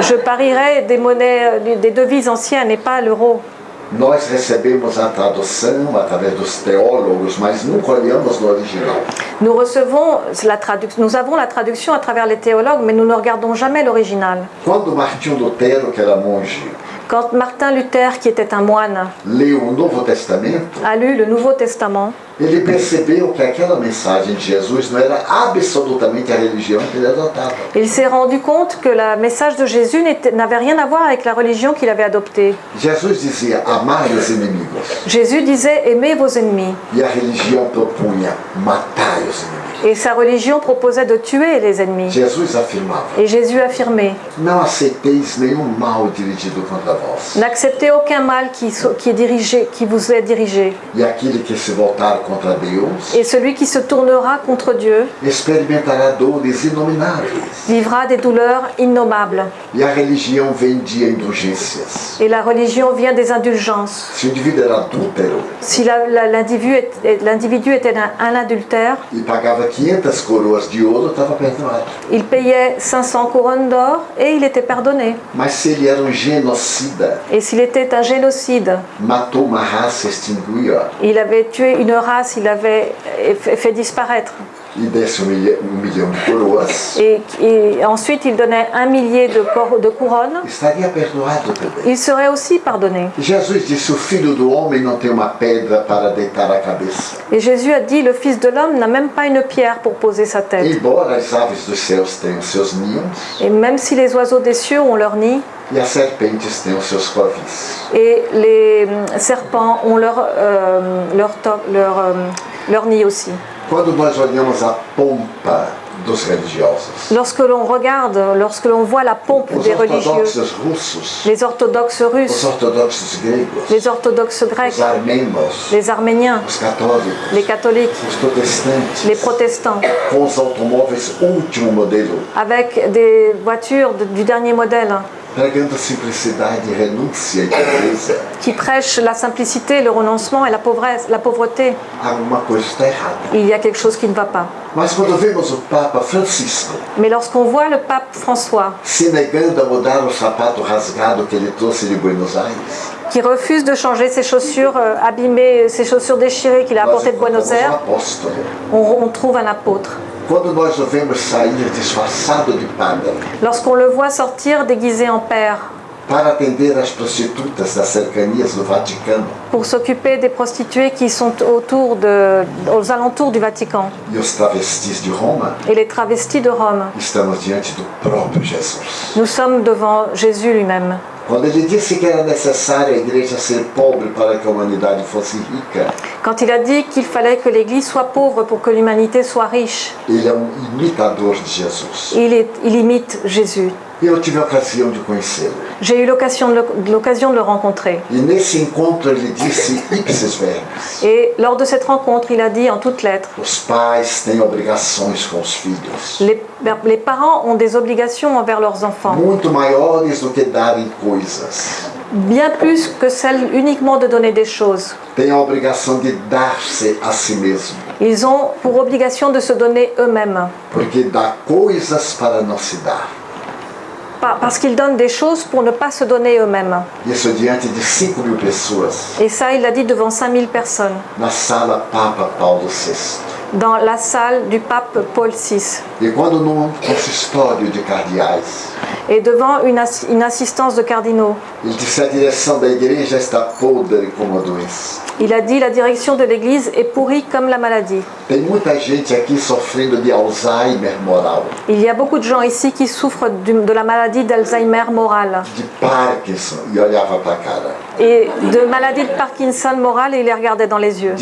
Je parierais des monnaies, des devises anciennes et pas l'euro. Nós recebemos a tradução através dos teólogos, mas nunca olhamos no original. Nous, recevons la tradu- nous avons la traduction à travers les théologues, mais nous ne regardons jamais l'original. Quando Martinho Lutero, que era monge, Quand Martin Luther, qui était un moine, leu o Novo Testamento, a lu le Nouveau Testament, ele percebeu que aquela mensagem de Jesus não era absolutamente a religião que ele adotava. il s'est rendu compte que le message de Jésus n'avait rien à voir avec la religion qu'il avait adoptée. Jesus dizia amar os inimigos Jésus disait aimez vos ennemis. e a religião propunha matar os inimigos. Et sa religion proposait de tuer les ennemis. Jesus afirmava: Et Jésus affirmait Não aceiteis nenhum mal dirigido contra. N'acceptez aucun mal qui, est dirigé, qui vous est dirigé. Et celui qui se tournera contre Dieu vivra des douleurs innommables. Et la religion vient des indulgences. Si l'individu était un, un adultère, pagava 500 coroas de ouro, estava perdoado. il payait 500 couronnes d'or et il était pardonné. Se ele era um genocida, Et s'il était un génocide, matou uma raça, extinguiu-a il avait tué une race, il avait fait disparaître. desse um milhão de coroas, Et, et ensuite il donnait un millier de, cor- de couronnes, estaria perdoado também. il serait aussi pardonné. Jesus disse: O filho do homem não tem uma pedra para deitar a cabeça. Et Jésus a dit, le Fils de l'homme n'a même pas une pierre pour poser sa tête. Embora as aves dos céus tenham seus ninhos Et même si les oiseaux des cieux ont leur nid, e as serpentes tenham seus covis, et les hum, serpents ont leur, euh, leur, to- leur, euh, leur nid aussi. quando nós olhamos a pompa dos religiosos, Lorsque l'on regarde, lorsque l'on voit la pompe os des religieux, russos, les orthodoxes os russes, ortodoxos gregos, les orthodoxes grecs, os armenos, les arméniens, os católicos, les catholiques, os protestantes, les protestants, com os automóveis último modelo, avec des voitures de- du dernier modèle, e pobreza, qui prêchent la simplicité, le renoncement et la pauvresse, la pauvreté. errada. Il y a quelque chose qui ne va pas. Mais lorsqu'on voit le pape François qui refuse de changer ses chaussures euh, abîmées, ses chaussures déchirées qu'il a apportées de Buenos um Aires, apóstolo. on, on trouve un apôtre. Quando nós o vemos sair disfarçado de padre Lorsqu'on le voit sortir déguisé en père. Para atender as prostitutas das cercanias do Vaticano. Pour s'occuper des prostituées qui sont autour de, aux alentours du Vatican. E os travestis de Roma, et les travestis de Rome, estamos diante do próprio Jesus. nous sommes devant Jésus lui-même. Quando ele disse que era necessário a igreja ser pobre para que a humanidade fosse rica, Quand il a dit qu'il fallait que l'Église soit pauvre pour que l'humanité soit riche, ele é um imitador de Jesus. il, est- il imite Jésus. Eu tive a ocasião de conhecê-lo. J'ai eu l'occasion de, le- l'occasion de le rencontrer. E nesse encontro ele disse ipsis verbis: Et lors de cette rencontre, il a dit en toutes lettres, os pais têm obrigações com os filhos, les, les parents ont des obligations envers leurs enfants, muito maiores do que darem coisas. bien plus que celle uniquement de donner des choses. Têm a obrigação de dar-se a si mesmo, Ils ont pour obligation de se donner eux-mêmes, porque dá coisas para não se dar. Pa- parce qu'ils donnent des choses pour ne pas se donner eux-mêmes. Isso diante de 5 mil pessoas, Et ça, il l'a dit devant 5000 personnes, dans la salle du pape Paul VI, E quando num consistório de et devant une, ass- une assistance de cardinaux. Il a dit la direction de l'Église est pourrie comme la maladie. Il y a beaucoup de gens ici qui souffrent de la maladie d'Alzheimer morale et de maladie de Parkinson morale et il les regardait dans les yeux,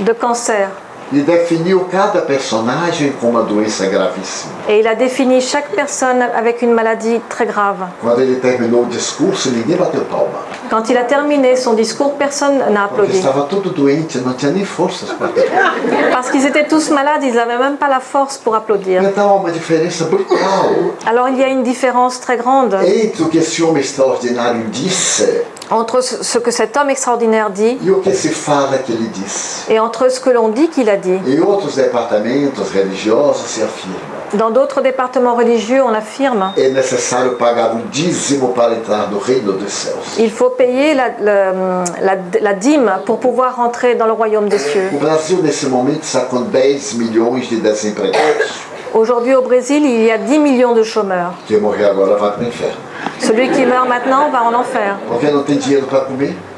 de cancer. E definiu cada personagem com uma doença gravíssima. Et il a défini chaque personne avec une maladie très grave. Quando ele terminou o discurso, ninguém bateu palma. Quand il a terminé son discours, personne n'a applaudi. estava tudo doente, não tinha nem forças para. Parce qu'ils étaient tous malades, ils n'avaient même pas la force pour applaudir. Então há uma diferença brutal Alors il y a une différence très grande entre o que esse homem extraordinário disse entre ce que cet homme extraordinaire dit e o que se fala que ele disse. et entre ce que l'on dit qu'il a dit. Em outros departamentos religiosos se afirma Dans d'autres départements religieux, on affirme é necessário pagar o dízimo para entrar no reino dos céus. il faut payer la, la- la- la dîme pour pouvoir rentrer dans le royaume des cieux. O Brasil, nesse momento, está com 10 milhões de desempregados. Aujourd'hui au Brésil, il y a 10 millions de chômeurs. Quem morrer agora vai para o inferno. Celui qui meurt maintenant va en enfer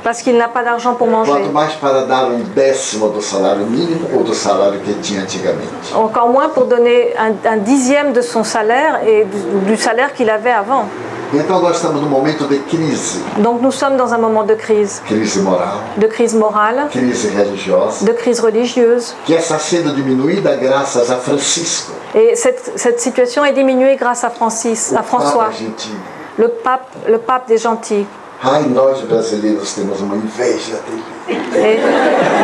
parce qu'il n'a pas d'argent pour manger. Um. Encore moins pour donner un, un dixième de son salaire et du, du salaire qu'il avait avant. Donc nous sommes dans un moment de crise, de crise morale, de crise religieuse. Et cette, cette situation est diminuée grâce à Francis, à François. Le pape, le pape des gentils. Ai, nós brasileiros temos uma inveja. Et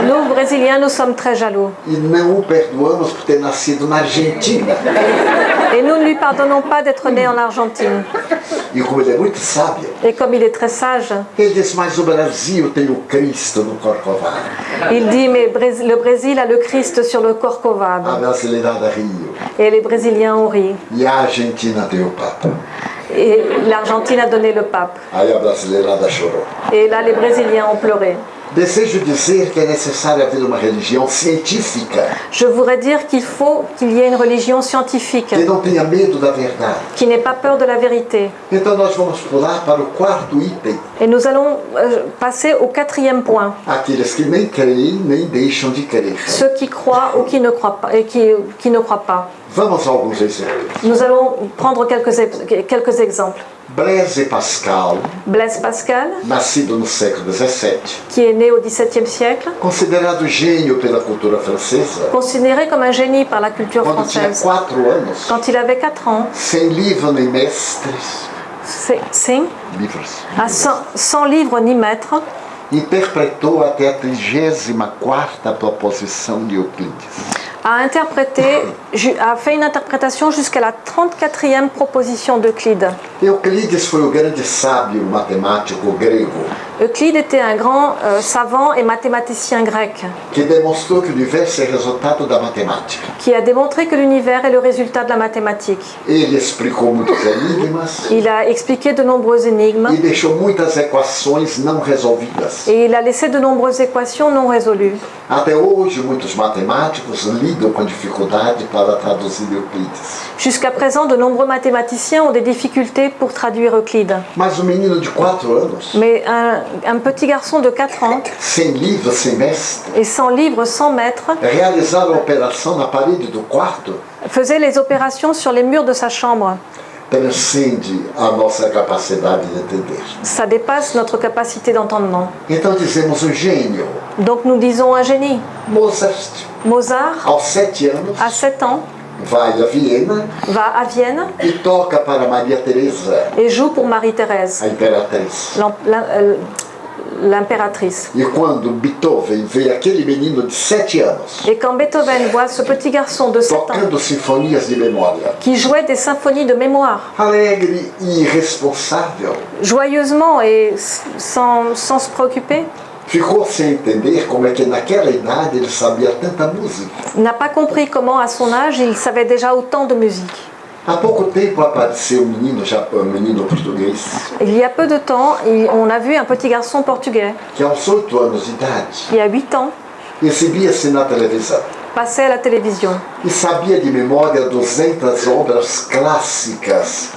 nous, Brésiliens, nous sommes très jaloux. E não o perdoamos por ter nascido na Argentina. Et nous ne lui pardonnons pas d'être né en Argentine. E como ele é muito sábio, Et comme il est très sage, ele diz, mas o Brasil tem o Cristo no Corcovado. il dit Mais le Brésil a le Christ sur le Corcovado. A brasileirada riu. Et les Brésiliens ont ri. E a Argentina tem o Papa. Et l'Argentine a donné le pape. Et là, les Brésiliens ont pleuré. Desejo dizer que é necessário haver uma religião científica Je voudrais dire qu'il faut qu'il y ait une religion scientifique, que não tenha medo da verdade. qui n'ait pas peur de la vérité. Então nós vamos pular para o quarto item. Et nous allons euh, passer au quatrième point. Aqueles que nem creem nem deixam de crer. Ceux qui croient ou qui ne croient pas. Et qui, qui ne croient pas. Nous allons prendre quelques, quelques exemples. Blaise Pascal, Blaise Pascal, nascido no século XVII, qui est né au XVIIe siècle, considerado gênio pela cultura francesa, considéré comme un génie par la culture quando tinha française. quatro anos, Quand il avait 4 ans, sem livro nem mestres, c'est livros, à 100, 100 livres ni maîtres, interpretou até a 34ª proposição de Euclides. A interprété, a fait une interprétation jusqu'à la 34e proposition d'Euclide. Euclides foi o grande sábio matemático grego Euclide était un grand euh, savant et mathématicien grec matemática. qui a démontré que l'univers est le résultat de la mathématique. Il a expliqué de nombreuses énigmes et il a laissé de nombreuses équations non résolues. Jusqu'à présent, de nombreux mathématiciens ont des difficultés pour traduire Euclide. Mas menino de 4 anos, Mais un, un petit garçon de 4 ans sem livro, sem mestre, et sans livre, sans maître, realizar a operação na parede do quarto faisait les opérations sur les murs de sa chambre. transcende a nossa capacidade de entender. Ça dépasse notre capacité d'entendement. Então dizemos um gênio. Donc nous disons un génie. Mozart, Mozart, aos 7 anos, à 7 ans, vai a Viena va à Vienne. E toca para Maria Teresa, et joue pour Marie-Thérèse, euh, l'impératrice. E quando Beethoven vê aquele menino de 7 anos Et quand Beethoven voit ce petit garçon de 7 ans tocando sinfonias de memória, qui jouait des symphonies de mémoire, alegre e irresponsável, joyeusement et sans, sans se préoccuper, ficou sem entender como é que naquela idade ele sabia tanta música. n'a pas compris comment à son âge il savait déjà autant de musique. Há pouco tempo apareceu um menino, japo- um menino português Il y a peu de temps, on a vu un petit garçon portugais. Que aos 8 anos de idade qui a 8 ans. Exibia-se na televisão passer à la télévision. E sabia de memória 200 obras clássicas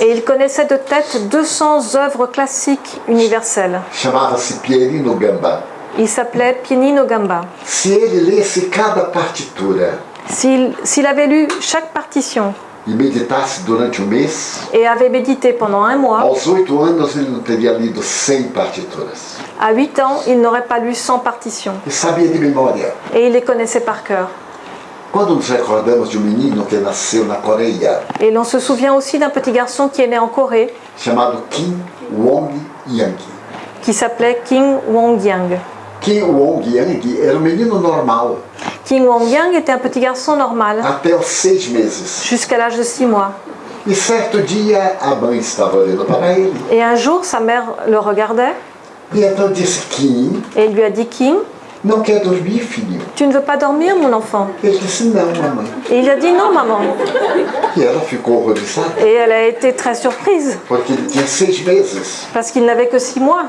et il connaissait de tête 200 œuvres classiques universelles. Chamava-se Pierino Gambá. Il s'appelait Pianino Gamba. Se ele lesse cada partitura S'il avait lu chaque partition e meditasse durante um mês, et avait médité pendant un mois, aos 8 anos ele não teria lido 100 partituras. à 8 ans, il n'aurait pas lu 100 partitions E sabia de memória. et il les connaissait par cœur. Quando nos recordamos de um menino que nasceu na Coreia, Et l'on se souvient aussi d'un petit garçon qui est né en Corée chamado Kim Wong Yang. qui s'appelait King Wong-yang. Kim Wong Yang era um menino normal, King Wong-yang était un petit garçon normal até os seis meses. jusqu'à l'âge de 6 mois. E certo dia a mãe estava olhando para ele Et un jour, sa mère le regardait e então disse: Kim, et lui a dit King, Não quer dormir, filho? Tu ne veux pas dormir, mon enfant? Ele disse, não, mamãe. Et il a dit non, maman. E ela ficou horrorizada, Et elle a été très surprise, porque ele tinha seis meses. parce qu'il n'avait que six mois.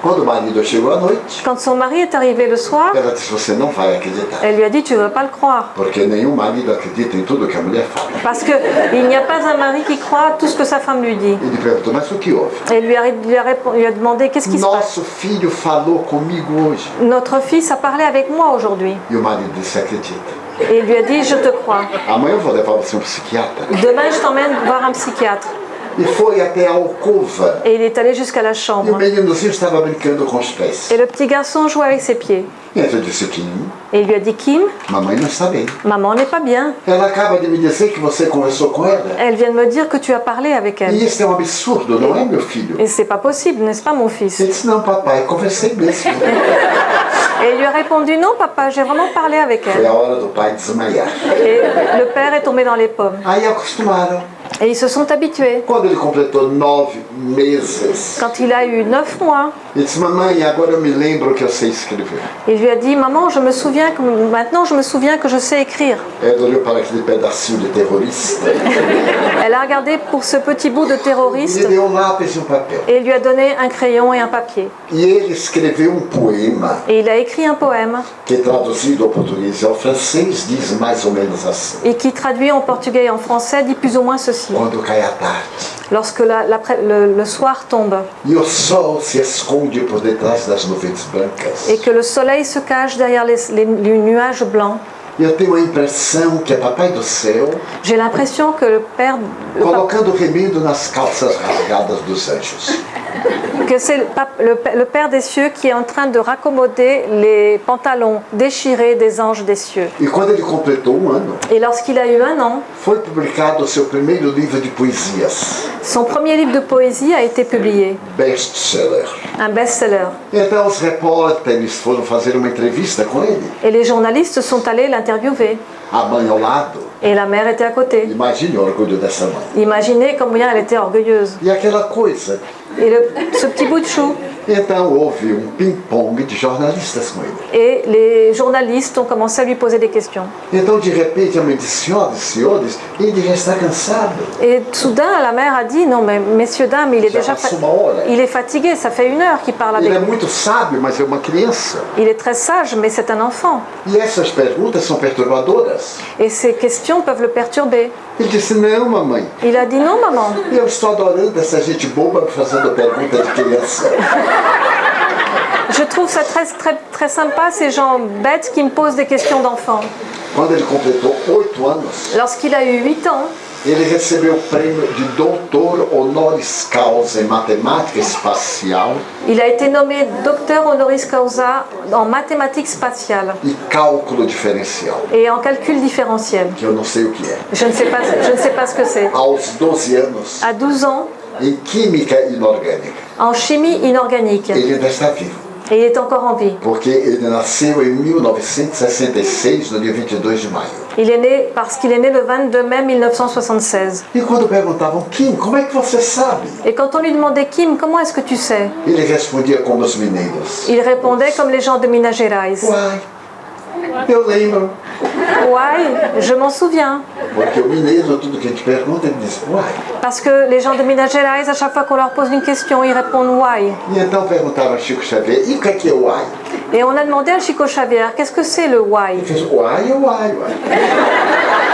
Quando o marido chegou à noite, Quand son mari est arrivé le soir, ela disse, você não vai acreditar. elle lui a dit Tu ne veux pas le croire. Porque nenhum marido acredita em tudo que a mulher fala. Parce qu'il n'y a pas un mari qui croit à tout ce que sa femme lui dit. Ele perguntou, mas o que houve? Et il lui a, lui a lui a demandé Qu'est-ce qui se passe? Nosso filho falou comigo hoje. Notre fils a parlé avec moi aujourd'hui. Et il lui a dit Je te crois. Demain, je t'emmène voir un psychiatre. E foi até a alcova. Et il est allé jusqu'à la E o chambre. meninozinho estava brincando com os pés. Et le petit garçon jouait avec ses pieds. E eu disse, Kim, Et il lui a dit Kim, mamãe não está bem. maman n'est pas bien. Ela acaba de me dizer que você conversou com ela. Elle vient de me dire que tu as parlé avec E elle. isso é um absurdo, não é, meu filho? Et c'est pas possible, n'est-ce pas, mon fils? Ele disse, não, papai, conversei mesmo. Et il lui a répondu Non, papa, j'ai vraiment parlé avec Foi elle. a hora do pai desmaiar. Et le père est tombé dans les pommes. Aí acostumaram. Et ils se sont habitués. Quando ele completou nove meses, Quand il a eu neuf mois, ele disse, mamãe, agora eu me lembro que eu sei escrever. il lui a dit Maman, je me souviens que maintenant je me souviens que je sais écrire. Ela olhou para aquele pedacinho de terrorista Elle a regardé pour ce petit bout de e terroriste lhe deu um lápis e um papel. et lui a donné un crayon et un papier. E ele escreveu um poema Et il a écrit un poème que, traduzido ao português e ao francês, diz mais ou menos assim. et qui traduit en portugais et en français dit plus ou moins ceci. Quando cai a tarde. Lorsque la- l'après- le, le soir tombe. E o sol se esconde por detrás das nuvens brancas, et que le soleil se cache derrière les, les- les nuages blancs, eu tenho a impressão que é Papai do Céu j'ai l'impression que le Père, colocando remendo nas calças rasgadas dos anjos. que c'est le, Père- le Père des cieux qui est en train de raccommoder les pantalons déchirés des anges des cieux. E um ano, Et lorsqu'il a eu un an, foi publicado o seu primeiro livro de poesias, son premier livre de poésie a été publié, best-seller. un best-seller. Então os repórteres foram fazer uma entrevista com ele, Et les journalistes sont allés l'interviewer. a mãe ao lado. Et la mère était à côté. Imaginez combien elle était orgueilleuse. E aquela coisa. Et le- ce petit bout de chou. Então houve um ping-pong de jornalistas com ele. Et les journalistes ont commencé à lui poser des questions. Então de repente a mãe disse, senhoras e senhores, ele já está cansado. Et soudain, la mère a dit Non, mais messieurs, dames, il est Já déjà fa- passou uma hora. il est fatigué, ça fait une heure qu'il parle avec Ele é nous. muito sábio, mas é uma criança. Il est très sage, mais c'est un enfant. E essas perguntas são perturbadoras. Et ces questions peuvent le perturber. Ele disse, não, mamãe. Il a dit Non, maman, Eu estou adorando essa gente boba fazendo pergunta de criança. Je trouve ça très, très, très sympa, ces gens bêtes qui me posent des questions d'enfants. Lorsqu'il a eu 8 ans, ele recebeu o prêmio de doutor honoris causa em matemática espacial il a été nommé docteur honoris causa en mathématiques spatiales e cálculo diferencial, et en calcul différentiel. que eu não sei o que é. Je ne sais pas, je ne sais pas ce que c'est. Aos 12 anos, À 12 ans, em química inorgânica. en chimie inorganique. Ele ainda está vivo, Et il est encore en vie. porque ele nasceu em 1966, no dia 22 de maio. Il est né parce qu'il est né le 22 mai 1976. E quando perguntavam, Kim, como é que você sabe? Et quand on lui demandait Kim, comment est-ce que tu sais? Ele respondia como os mineiros. Il répondait comme les gens de Minas Gerais. Uai. Ouais, je m'en souviens. Porque o mineiro, tudo que a gente pergunta, ele diz, uai. Parce que les gens de Minas Gerais, à chaque fois qu'on leur pose une question, ils répondent why. E então perguntaram a Chico Xavier, e o que é que é uai? Et on a demandé à Chico Xavier, qu'est-ce que c'est le why? Ele fez, uai é uai, uai.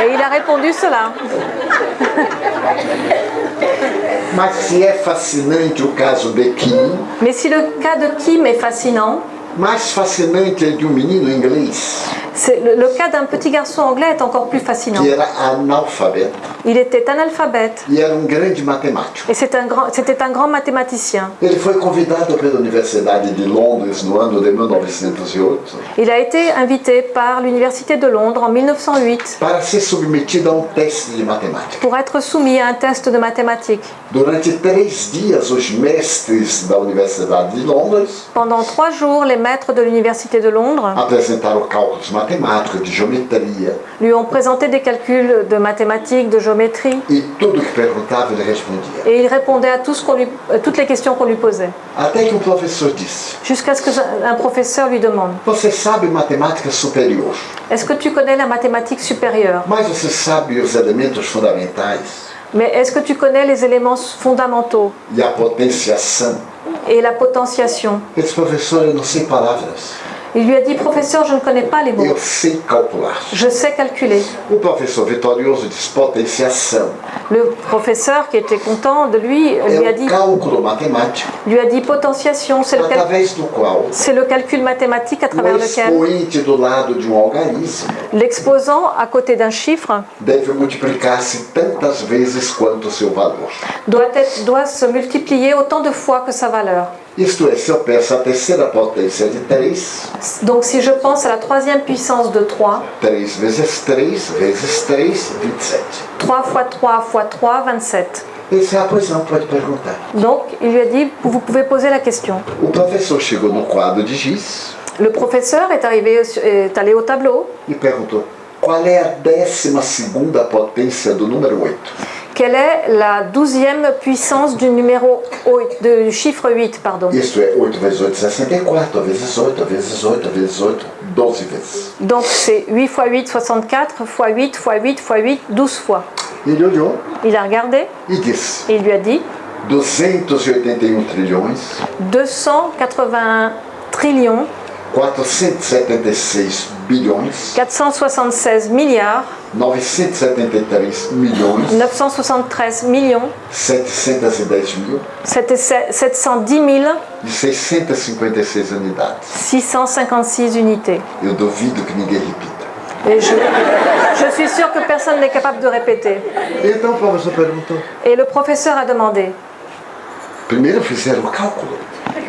Et il a répondu cela. Mas se é fascinante o caso de Kim, Mais si le cas de Kim est fascinant, mais fascinante é de um menino inglês le, le cas d'un petit garçon anglais est encore plus fascinant. que era Il était analphabète e era um grande matemático. et c'est un grand- c'était un grand mathématicien. Ele foi convidado pela Universidade de Londres no ano de 1908 Il a été invité par l'Université de Londres en 1908 para ser submetido a um teste de matemática. pour être soumis à un test de mathématiques. Durante três dias, os mestres da Universidade de Londres Pendant trois jours, les maîtres de l'Université de Londres apresentaram cálculos matemáticos matemática, de geometria, lui ont présenté des calculs de mathématiques, de géométrie, e tudo que perguntava ele respondia. et il répondait à tout ce qu'on lui- euh, toutes les questions qu'on lui posait. Até que um professor disse: Jusqu'à ce qu'un professeur lui demande. Você sabe matemática superior, Est-ce que tu connais la mathématique supérieure? Mas você sabe os elementos fundamentais Mais est-ce que tu connais les éléments fondamentaux? E a potenciação? et la potentiation. Ele disse: Professor, eu não sei palavras, Il lui a dit Professeur, je ne connais pas les mots. eu sei calcular. Je sais calculer. O professor vitorioso disse: Potenciação. Le professeur, qui était content de lui, lui a dit, o cálculo matemático lui a dit potentiation. C'est le, cal- através do qual c'est le calcul mathématique à travers lequel expoente do lado de um algarismo l'exposant à côté d'un chiffre deve multiplicar-se tantas vezes quanto o seu valor. doit, être, doit se multiplier autant de fois que sa valeur. Isto é, se eu peço a terceira potência de 3, Donc si je pense à la troisième puissance de 3, 3 vezes 3 vezes 3, 27. 3 fois 3 fois 3, 27. Ele disse, ah, pois não, pode perguntar. Donc il lui a dit, vous pouvez poser la question. O professor chegou no quadro de giz Le professeur est, arrivé, est allé au tableau. e perguntou, qual é a décima segunda potência do número 8? Quelle est la douzième puissance du numéro 8, du chiffre 8, pardon? Isto é, 8 vezes 8, 64, vezes 8, vezes 8, vezes 8, 12 vezes. Donc c'est 8 x 8, 64, x 8, x 8, x 8, 12 fois. Ele olhou Il a regardé? E disse, et il lui a dit? 281 trilhões, 281 trillions, 476 bilhões, 476 milliards, 973 milhões, 973 millions, 710 mil 710 000, e 656 unidades. 656 unités. Eu duvido que ninguém repita. Et je, je suis sûre que personne n'est capable de répéter. Et le professeur a demandé. Primeiro fizeram o cálculo.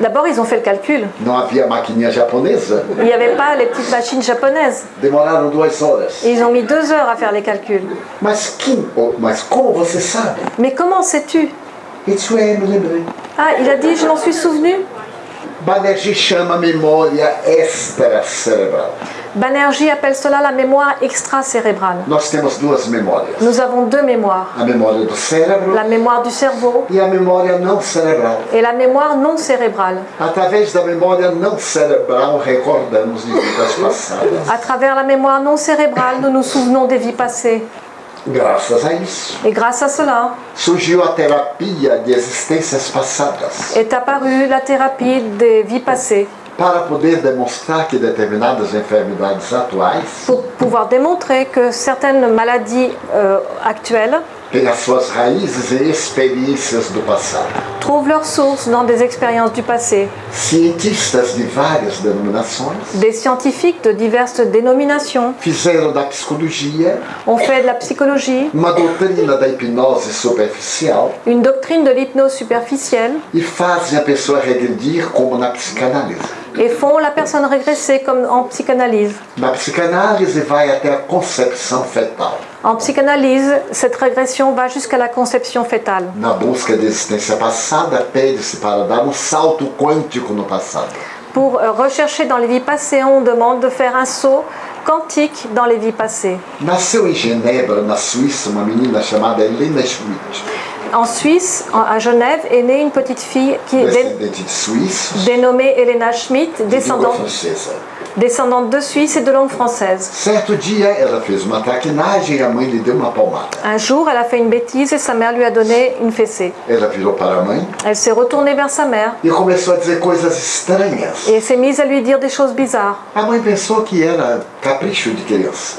D'abord, ils ont fait le calcul. Não havia maquininha japonesa. Il n'y avait pas les petites machines japonaises. Demoraram duas horas. Et ils ont mis deux heures à faire les calculs. Mas, quem, oh, mas como você sabe? Mais comment sais-tu? Ah, il a dit, je m'en suis souvenu. Banerjee chama memória extracerebral. Banerjee appelle cela la mémoire extracérébrale. Nós temos duas memórias. Nous avons deux mémoires. A memória do cérebro La mémoire du cerveau e a memória não cerebral. et la mémoire non cérébrale. Através da memória não cerebral, recordamos de vidas passadas. À travers la mémoire non cérébrale, nous nous souvenons des vies passées. Graças a isso, Et grâce à cela, surgiu a terapia de existências passadas est apparue la thérapie des vies passées. Para poder demonstrar que determinadas enfermidades atuais pour pouvoir démontrer que certaines maladies euh, actuelles têm as suas raízes em experiências do passado. trouvent leur source dans des expériences du passé. Cientistas de várias denominações Des scientifiques de diverses dénominations fizeram da psicologia ont fait de la psychologie uma doutrina da hipnose superficial une doctrine de l'hypnose superficielle e fazem a pessoa regredir como na psicanálise. Et font la personne régresser comme en psychanalyse. Na psicanálise vai até a concepção fetal. En psychanalyse, cette régression va jusqu'à la conception fétale. Na busca de existência passada, pede-se para dar um salto quântico no passado. Pour euh, rechercher dans les vies passées, on demande de faire un saut quantique dans les vies passées. Nasceu em Genebra, na Suíça, uma menina chamada Helena Schmidt, En Suisse, à Genève, est née une petite fille qui est dé- dénommée Elena Schmidt, descendante, de Suisse et de langue française. E. Un jour, elle a fait une bêtise et sa mère lui a donné une fessée. Elle s'est retournée vers sa mère e et s'est mise à lui dire des choses bizarres.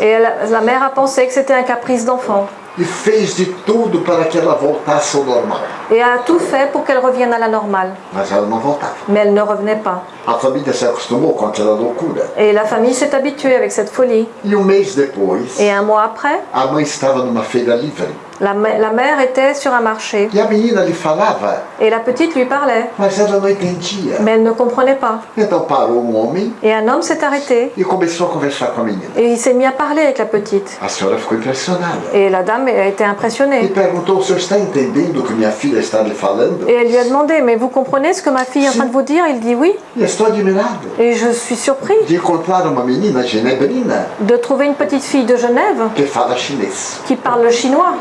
Et elle- la mère a pensé que c'était un caprice d'enfant e fez de tudo para que ela voltasse ao normal. et a tout fait pour qu'elle revienne à la normale. Mas ela não voltava. Mais elle ne revenait pas. A família se acostumou com aquela loucura. Et la famille s'est habituée avec cette folie. E um mês depois, Et un mois après, a mãe estava numa feira livre La, mère était sur un marché E a menina lhe falava, et la petite lui parlait, mas ela não entendia. mais elle ne comprenait pas. Então parou um homem Et un homme s'est arrêté e começou a conversar com a menina. et il s'est mis à parler avec la petite. A senhora ficou impressionada. Et la dame a été E impressionnée. perguntou: o senhor está entendendo o que minha filha está lhe falando? Et elle lui a demandé, mais vous comprenez ce que ma fille est en train de vous dire? Il dit oui. E estou admirado Et je suis surpris de encontrar uma menina genebrina de trouver une petite fille de Genève que fala chinês. qui parle le chinois.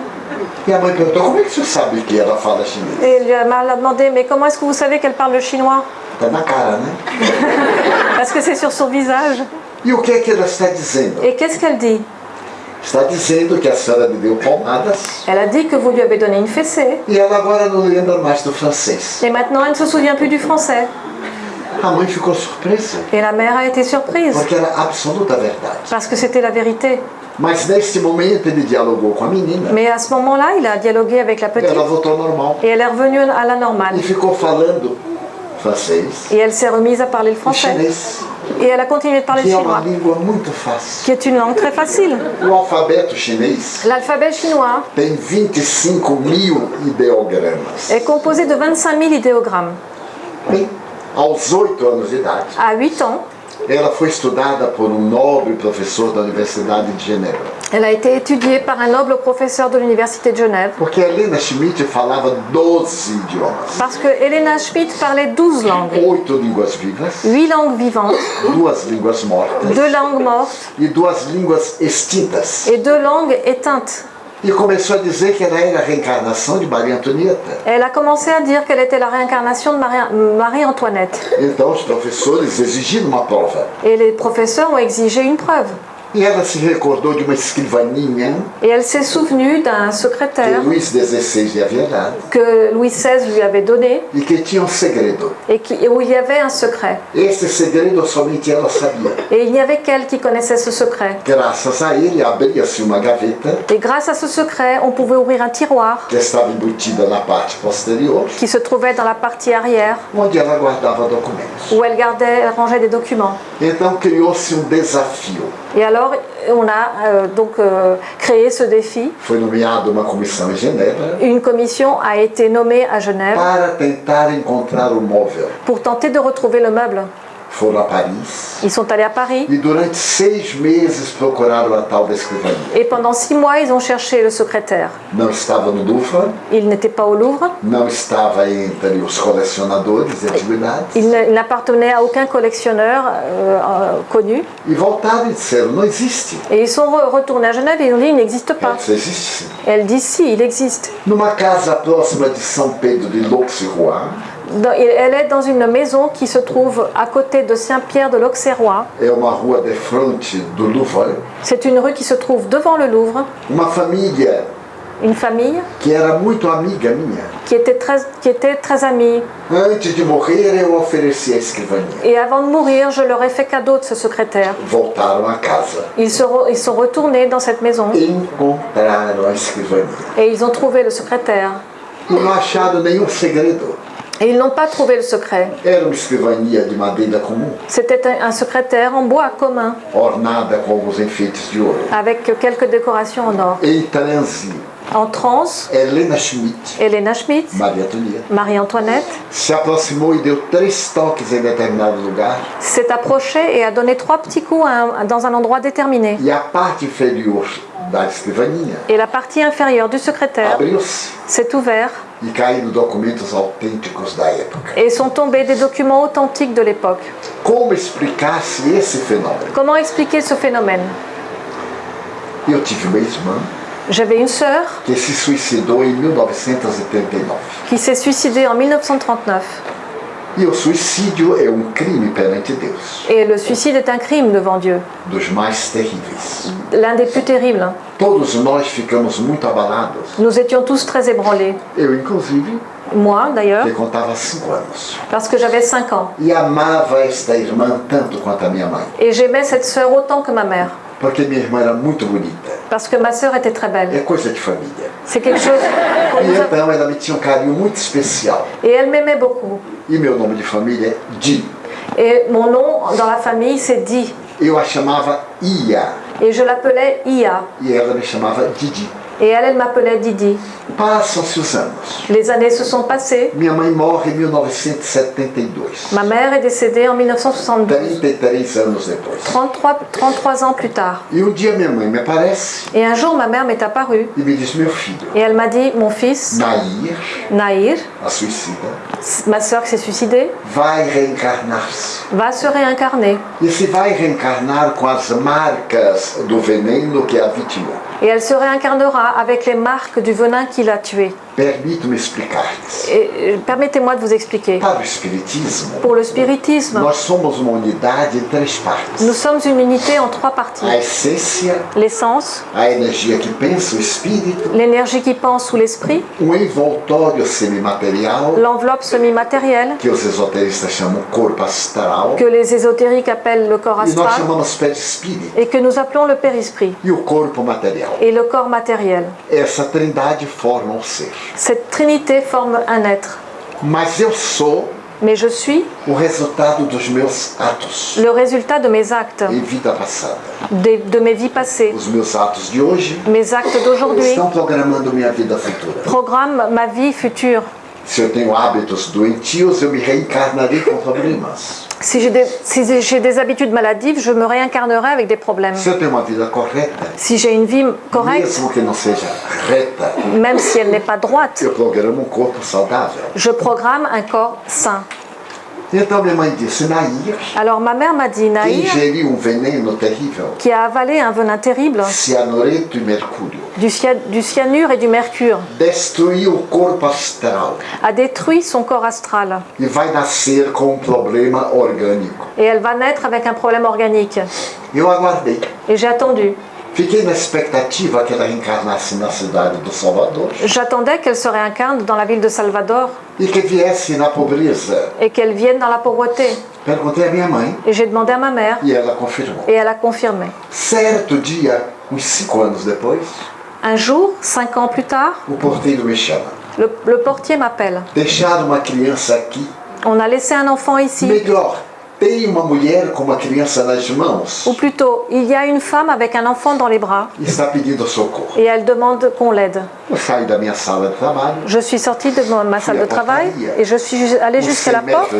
A? Et elle m'a demandé, mais comment est-ce que vous savez qu'elle parle le chinois né? Parce que c'est sur son visage. E o que é que ela está dizendo? Et qu'est-ce qu'elle dit Está dizendo que a senhora lhe deu palmadas Elle a dit que vous lui avez donné une fessée. e ela agora não lembra mais do francês. Et maintenant, elle ne se souvient plus du français. A mãe ficou surpresa, Et la mère a été surprise, porque era absoluta verdade. parce que c'était la vérité. Mas neste momento ele dialogou com a menina. Mais à ce moment-là, il a dialogué avec la petite Ela voltou ao normal et elle est revenue à la e normale. ficou falando francês Et elle s'est remise à parler le e français. chinês, Et elle a continué de parler uma chinois, língua muito fácil. qui est une langue très facile. L'alphabet chinois tem 25 mil ideogramas. est composé de 25 000 idéogrammes. Bem, aos 8 anos de idade, À 8 ans, ela foi estudada por um nobre professor da Universidade de Genebra. elle a été étudiée par un noble professeur de l'Université de Genève. Porque Helena Schmidt falava 12 idiomas. Parce que Helena Schmidt parlait 12 langues, Oito línguas vivas, 8 langues vivantes, duas línguas mortas 2 langues mortes e duas línguas extintas. et 2 langues éteintes. E começou a dizer que ela era a reencarnação de Maria Antonieta. Elle a commencé à dire qu'elle était la réincarnation de Marie- Marie-Antoinette. Então os professores exigiram uma prova. Et les professeurs ont exigé une preuve. E ela se recordou de uma escrivaninha Et elle s'est souvenue d'un que secrétaire Luís XVI lhe havia dado que Louis XVI lui avait donné e que tinha um segredo. et qui- où il y avait un secret. Esse segredo somente ela sabia. Et il n'y avait qu'elle qui connaissait ce secret. Graças a ele, abria-se uma gaveta Et grâce à ce secret, on pouvait ouvrir un tiroir que estava embutida na parte posterior, qui se trouvait dans la partie arrière onde ela guardava documentos. où elle gardait, rangeait des documents. Então criou-se um desafio. Et alors, on a euh, donc euh, créé ce défi. Foi nomeada uma comissão em Genebra Une commission a été nommée à Genève para tentar encontrar o móvel. pour tenter de retrouver le meuble. Foram a Paris Ils sont allés à Paris e durante seis meses procuraram a tal da escrivaninha. et pendant six mois, ils ont cherché le secrétaire. Não estava no Louvre, Il n'était pas au Louvre, não estava entre os colecionadores de antiguidades. il n'appartenait à aucun collectionneur euh, euh, connu. E voltaram e disseram: não existe. Et ils sont re- retournés à Genève et ils ont dit il n'existe pas. Existe. Et elle dit si, il existe. Numa casa próxima de São Pedro de Elle est dans une maison qui se trouve à côté de Saint-Pierre de l'Auxerrois. C'est une rue qui se trouve devant le Louvre. Une famille que era muito amiga minha. qui était très, qui était très amie. Antes de morrer, eu ofereci a escrivaninha. Et avant de mourir, je leur ai fait cadeau de ce secrétaire. Voltaram à casa. Ils, se re- ils sont retournés dans cette maison Encontraram a escrivaninha. et ils ont trouvé le secrétaire. E não acharam nenhum segredo. Et ils n'ont pas trouvé le secret. C'était un, secrétaire en bois commun, avec quelques décorations en or. En transe, Helena Schmidt, Helena Marie-Antoinette, s'est approchée et a donné trois petits coups un- dans un endroit déterminé. Et la partie inférieure du secrétaire s'est ouverte e caíram documentos autênticos da época. et sont tombés des documents authentiques de l'époque. Como explicar-se esse fenômeno? Comment expliquer ce phénomène? Eu tive uma irmã J'avais une sœur que se suicidou em 1939. qui s'est suicidée en 1939. E o suicídio é um crime perante Deus, Et le suicide est un crime devant Dieu, dos mais terríveis. l'un des plus terribles. Todos nós ficamos muito abalados. Nous étions tous très ébranlés. Eu, inclusive, Moi, d'ailleurs, que contava cinco anos. parce que j'avais 5 ans. E amava esta irmã tanto quanto a minha mãe. Et j'aimais cette sœur autant que ma mère, Porque minha irmã era muito bonita. parce que ma sœur était très É belle. coisa de família. C'est quelque chose E então ela me tinha um carinho muito especial. Et elle m'aimait beaucoup. E meu nome de família é Di. Et mon nom dans la famille, c'est Di. Eu a chamava Ia Et je l'appelais Ia. e ela me chamava Didi. Et elle, elle m'appelait Didi. Passam-se os anos. Les années se sont passées. Minha mãe morre em 1972. Ma mère est décédée en 1972, 33 anos depois. 33, 33 ans plus tard. E um dia minha mãe me aparece Et un jour, ma mère m'est apparue e me diz: Meu filho, et elle m'a dit, mon fils, Nair, Naïr, a suicida, ma sœur qui s'est suicidée, vai reencarnar-se. va se réincarner. E se vai reencarnar com as marcas do veneno que a vitimou. Et elle se réincarnera avec les marques du venin qui l'a tuée. Explicar-lhes. Euh, permettez-moi de vous expliquer. Para o Espiritismo, Pour le spiritisme, nós somos uma unidade em três partes: nous sommes une unité en trois parties. a essência, L'essence, a energia que pensa, o espírito, l'énergie qui pense ou l'esprit, envoltório semimaterial, l'enveloppe semi-matérielle, que os esoteristas chamam corpo astral, que les ésotériques appellent le corps e nós astral, chamamos perispírito, et que nous appelons le périsprit, e o corpo material. et le corps matériel. Essa trindade forma um ser. Cette trinité forme un être. Mas eu sou Mais je suis o resultado dos meus atos le résultat de mes actes, em vida passada. de, de mes vies passées. Os meus atos de hoje Mes actes d'aujourd'hui estão programando minha vida futura. programment ma vie future. Se eu tenho hábitos doentios, eu me reencarnarei com problemas. Si j'ai des, si j'ai des habitudes maladives, je me réincarnerai avec des problèmes. Se eu tenho uma vida correta, Si j'ai une vie correcte, mesmo que não seja reta, même si elle n'est pas droite, eu programo um corpo saudável. je programme un corps sain. Alors ma mère m'a dit, Naïr, qui a avalé un venin terrible, du, cyan- du cyanure et du mercure, a détruit son corps astral. Et elle va naître avec un problème organique. Et j'ai attendu. Fiquei na expectativa que ela reencarnasse na cidade do Salvador? J'attendais qu'elle se réincarne dans la ville de Salvador e que viesse na pobreza. et qu'elle vienne dans la pauvreté. Perguntei à minha mãe Et j'ai demandé à ma mère e ela confirmou. et elle a confirmé. Certo dia, uns cinco anos depois, Un jour, cinq ans plus tard, o porteiro me chama. le, le portier m'appelle. Deixaram uma criança aqui. On a laissé un enfant ici. Melhor, tem uma mulher com uma criança nas mãos Ou plutôt, il y a une femme avec un enfant dans les bras está pedindo socorro. et elle demande qu'on l'aide. Eu saio da minha sala de trabalho, Je suis sortie de ma salle de travail et je suis allée jusqu'à 100 la porte,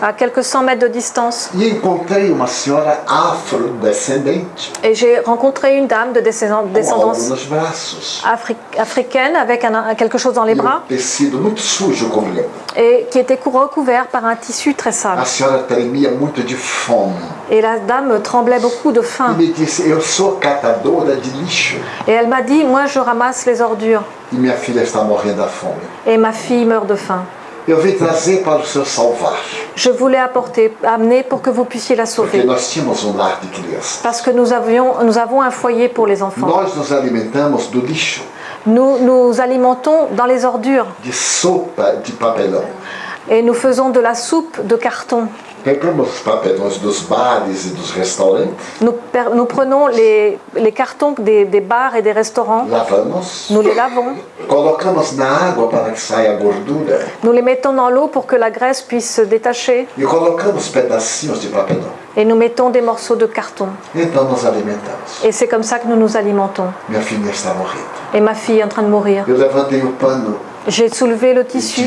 à quelques cent mètres de distance. e encontrei uma senhora afrodescendente Et j'ai rencontré une dame de com descendance nos braços. afri- africaine avec un- quelque chose dans les um bras tecido muito sujo, lembro. et qui était cou- recouvert par un tissu très sale. A senhora Et la dame tremblait beaucoup de faim. Et elle m'a dit, moi je ramasse les ordures et ma fille meurt de faim. Je voulais apporter, amener pour que vous puissiez la sauver. Parce que nous, avions, nous avons un foyer pour les enfants. Nous nous alimentons dans les ordures et nous faisons de la soupe de carton. Pegamos os papelões dos bares e dos restaurantes, Nous, prenons les, les cartons des, des bars et des restaurants, lavamos, nous les lavons, colocamos na água para que saia a gordura nous les mettons dans l'eau pour que la graisse puisse se détacher e colocamos pedacinhos de papelão. et nous mettons des morceaux de carton. Então nos alimentamos. Et c'est comme ça que nous nous alimentons. Minha filha está morrendo. Et ma fille est en train de mourir. Eu levantei o pano J'ai soulevé le tissu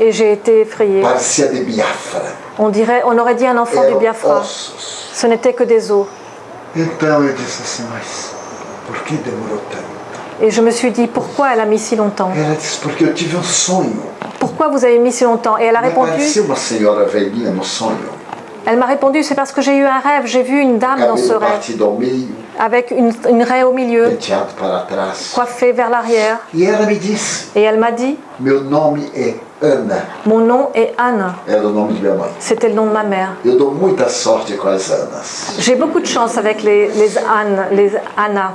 et j'ai été Biafra. On, dirait, on aurait dit un enfant du Biafra. ossos. Ce n'était que des os. Et je me suis dit, pourquoi elle a mis si longtemps? Pourquoi vous avez mis si longtemps? Et elle a répondu, elle m'a répondu, c'est parce que j'ai eu un rêve, j'ai vu une dame dans ce rêve, avec une, une raie au milieu, coiffée vers l'arrière. Et elle m'a dit, mon nom est Anne. C'était le nom de ma mère. J'ai beaucoup de chance avec les, les Anne, les Anna.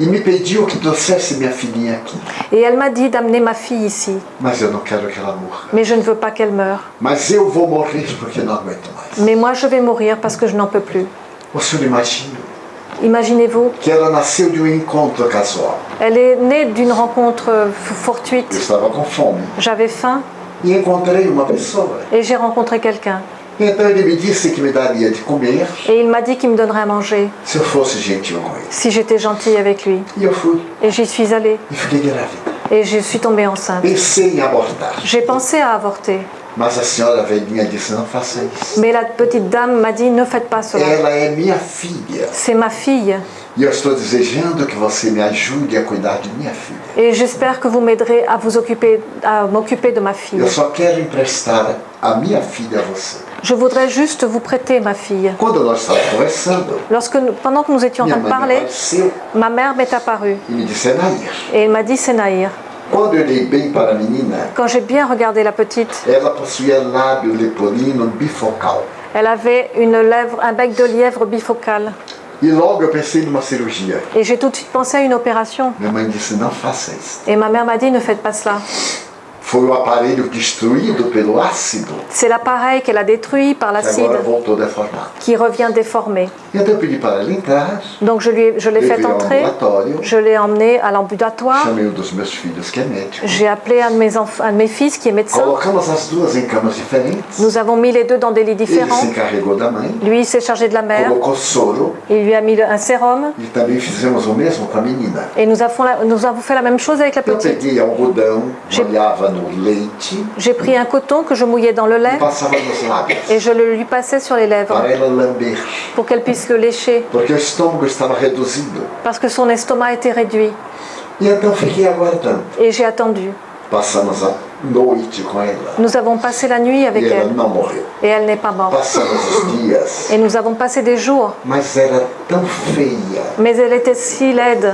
E me pediu que trouxesse minha filhinha aqui. Et elle m'a dit d'amener ma fille ici. Mas eu não quero que ela morra. Mais je ne veux pas qu'elle meure. Mas eu vou morrer porque não aguento mais. Mais moi, je vais mourir parce que je n'en peux plus. O senhor imagina Imaginez-vous, que ela nasceu de um encontro casual. elle est née d'une rencontre euh, Eu fortuite. estava com fome J'avais faim e encontrei uma pessoa et j'ai rencontré quelqu'un. Então ele me disse que me daria de comer Et il m'a dit qu'il me donnerait à manger se eu fosse gentil com ele. si j'étais gentille avec lui. E eu fui Et j'y suis allée. e fiquei grávida. Et je suis tombée enceinte. Pensei em abortar, J'ai pensé à avorter. Mais la petite dame m'a dit ne faites pas cela. C'est ma fille. Et j'espère que vous m'aiderez à vous occuper, à m'occuper de ma fille. Je voudrais juste vous prêter ma fille. Lorsque, nous- pendant que nous étions en train de parler, ma mère m'est apparue et elle m'a dit c'est Naïr. Quand j'ai bien regardé la petite, elle avait une lèvre, un bec de lièvre bifocal. Et j'ai tout de suite pensé à une opération. Et ma mère m'a dit ne faites pas cela. Foi o aparelho destruído pelo ácido C'est l'appareil qu'elle a détruit par l'acide qui revient déformé. Então eu pedi para ela entrar, Donc je lui- je l'ai fait entrer, je l'ai emmené à l'ambulatoire, chamei um dos meus filhos que é médico. j'ai appelé un de, mes enf- un de mes fils qui est médecin. Colocamos as duas em camas diferentes. Nous avons mis les deux dans des lits Ele différents. se encarregou da mãe, Lui il s'est chargé de la mère, colocou soro il lui a mis un sérum e também fizemos o mesmo com a menina. et nous avons, la- nous avons fait la même chose avec la Eu petite. peguei algodão, J'ai- molhava no leite J'ai pris un coton que je mouillais dans le lait et je le lui passais sur les lèvres. Pour qu'elle puisse le lécher. Parce que son estomac était réduit. Et j'ai attendu. Nous avons passé la nuit avec elle et elle n'est pas morte. Et nous avons passé des jours, mais elle était si laide.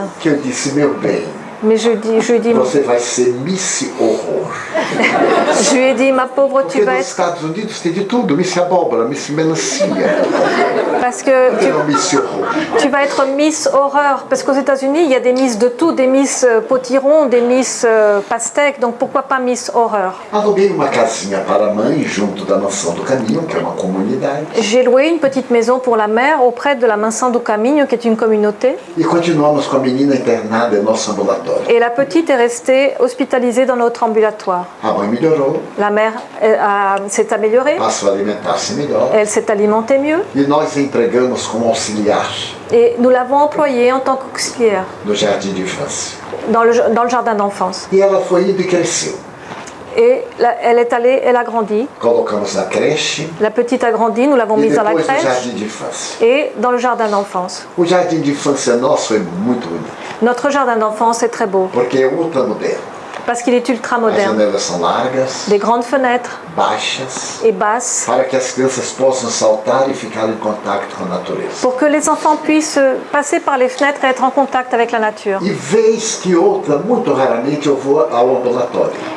Mais je, dis, je, dis, você vai ser Miss Horror. je lui ai dit, ma pauvre, tu Porque vas nos être. Estados Unidos tem de tudo: Miss Abóbora, Miss Melancia, Parce que tu, Miss Horror. tu vas être Miss Horreur. Parce qu'aux États-Unis, il y a des Miss de tout, des Miss euh, potiron, des Miss euh, pastèque. Donc pourquoi pas Miss Horreur? Aluguei uma casinha para a mãe junto da Mansão do Caminho, que é uma comunidade, J'ai loué une petite maison pour la mère auprès de la Mansão do Caminho, qui est une communauté. e continuamos com a menina internada em nosso ambulatório. Et la petite est restée hospitalisée dans notre ambulatoire. A melhorou, La mère a- s'est améliorée, a melhor elle s'est alimentée mieux. Et nous l'avons employée en tant qu'auxiliaire dans le, dans le jardin d'enfance. E ela foi indo e cresceu. Et elle est allée, elle a grandi. Creche La petite a grandi, nous l'avons mise dans la crèche et dans le jardin d'enfance. Notre jardin d'enfance est très beau parce qu'il est ultra moderne. largas, Des grandes fenêtres baixas, et basses pour que les enfants puissent passer par les fenêtres et être en contact avec la nature.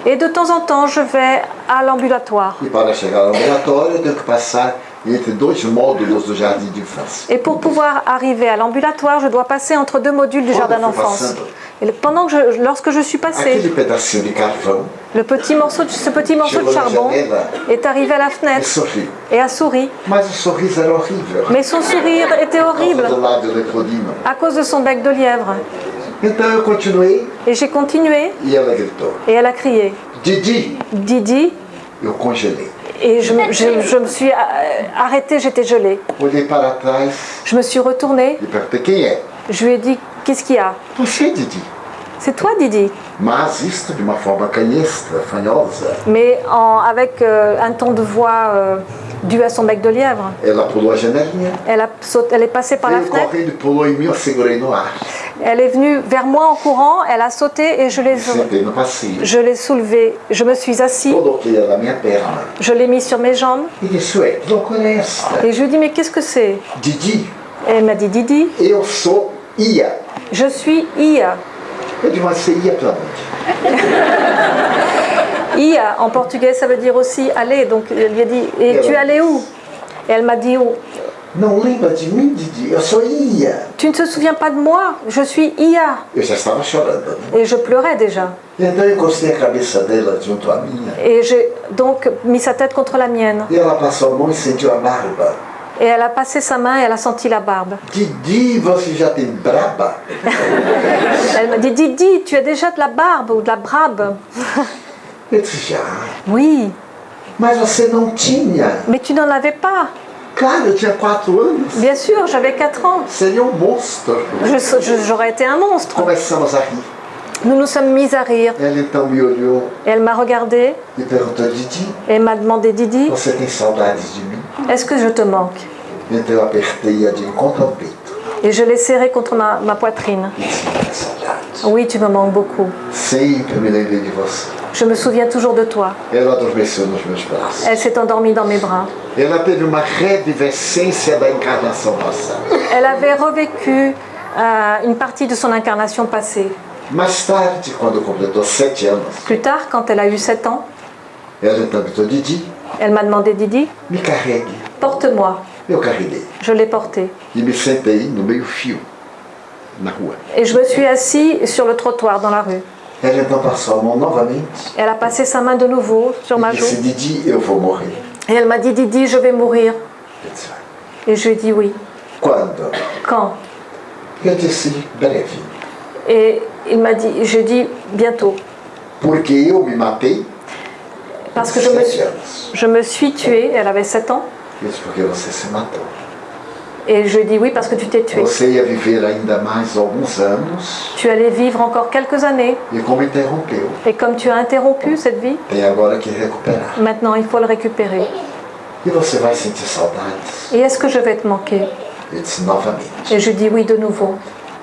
Et de temps en temps, je vais à l'ambulatoire. Et pour pouvoir arriver à l'ambulatoire, je dois passer entre deux modules du Quando jardin d'enfance. Et pendant que je, lorsque je suis carvão le petit morceau ce petit morceau de charbon est arrivé à la fenêtre et a souri. Mais son sourire était horrible. à cause de son bec de lièvre. Et j'ai continué. Et elle a crié. Didi! Didi. Et je, me- je- je me suis euh, arrêtée, j'étais gelée. Je me suis retournée, je lui ai dit Qu'est-ce qu'il y a? C'est toi, Didi Mas isto de uma forma canhestra, fanhosa. Mais en- avec euh, un ton de voix euh, dû à son bec de lièvre. Pulou a janelinha, Elle, a elle est passée par la fenêtre, elle est venue vers moi en courant, elle a sauté et je l'ai, je l'ai soulevée. Je me suis perna je l'ai mis sur mes jambes. Et je lui ai dit Mais qu'est-ce que c'est? Didi, Et Elle m'a dit Didi, je suis Ia. Ia en portugais ça veut dire aussi aller. Donc elle lui a dit Et tu es allé où? Et elle m'a dit où? Não lembra de mim, Didi? Eu sou Ia. Tu ne te souviens pas de moi? Je suis Ia. Eu já estava chorando. Et je pleurais déjà. Então eu encostei a cabeça dela junto à minha. Et j'ai donc mis sa tête contre la mienne. E ela passou a mão e sentiu a barba. Et elle a passé sa main et elle a senti la barbe. Didi, você já tem braba? Elle m'a dit Didi, tu as déjà de la barbe ou de la brabe? Eu disse, já. Oui. Mas você não tinha. Mais tu n'en avais pas. Claro, eu tinha quatro anos. Bien sûr, j'avais 4 ans. Seria um monstro. J'aurais été un monstre. Começamos a rir. Nous nous sommes mis à rire. Ela então me olhou Et elle m'a regardé e perguntou, Didi, et m'a demandé Didi, você tem saudades de mim? est-ce que je te manque? Então eu apertei-a de encontro ao peito Et je l'ai serré contre ma, ma poitrine. Oui, tu me manques beaucoup. Sempre me lembrei de você. Je me souviens toujours de toi. Elle s'est endormie dans mes bras. Elle avait revécu euh, une partie de son incarnation passée. Plus tard, quand elle a eu 7 ans, elle m'a demandé Didi, porte-moi. Je l'ai porté. Et je me suis assis sur le trottoir dans la rue. Elle a passé sa main de nouveau sur ma joue. Et elle m'a dit Didi, je vais mourir. Eu disse, "Ah, Et je lui ai dit oui. Quand? Et il m'a dit, je dis bientôt. Parce que je me, je me suis tuée, elle avait 7 ans. Eu disse, porque você se matou. Et je dit oui parce que tu t'es tuée. Você ia viver ainda mais alguns anos Tu allais vivre encore quelques années. e como interrompeu, Et comme tu as interrompu cette vie, tem agora que recuperar. maintenant il faut le récupérer. E você vai sentir saudades? Et est-ce que je vais te manquer? Eu disse novamente. Et je dis oui de nouveau.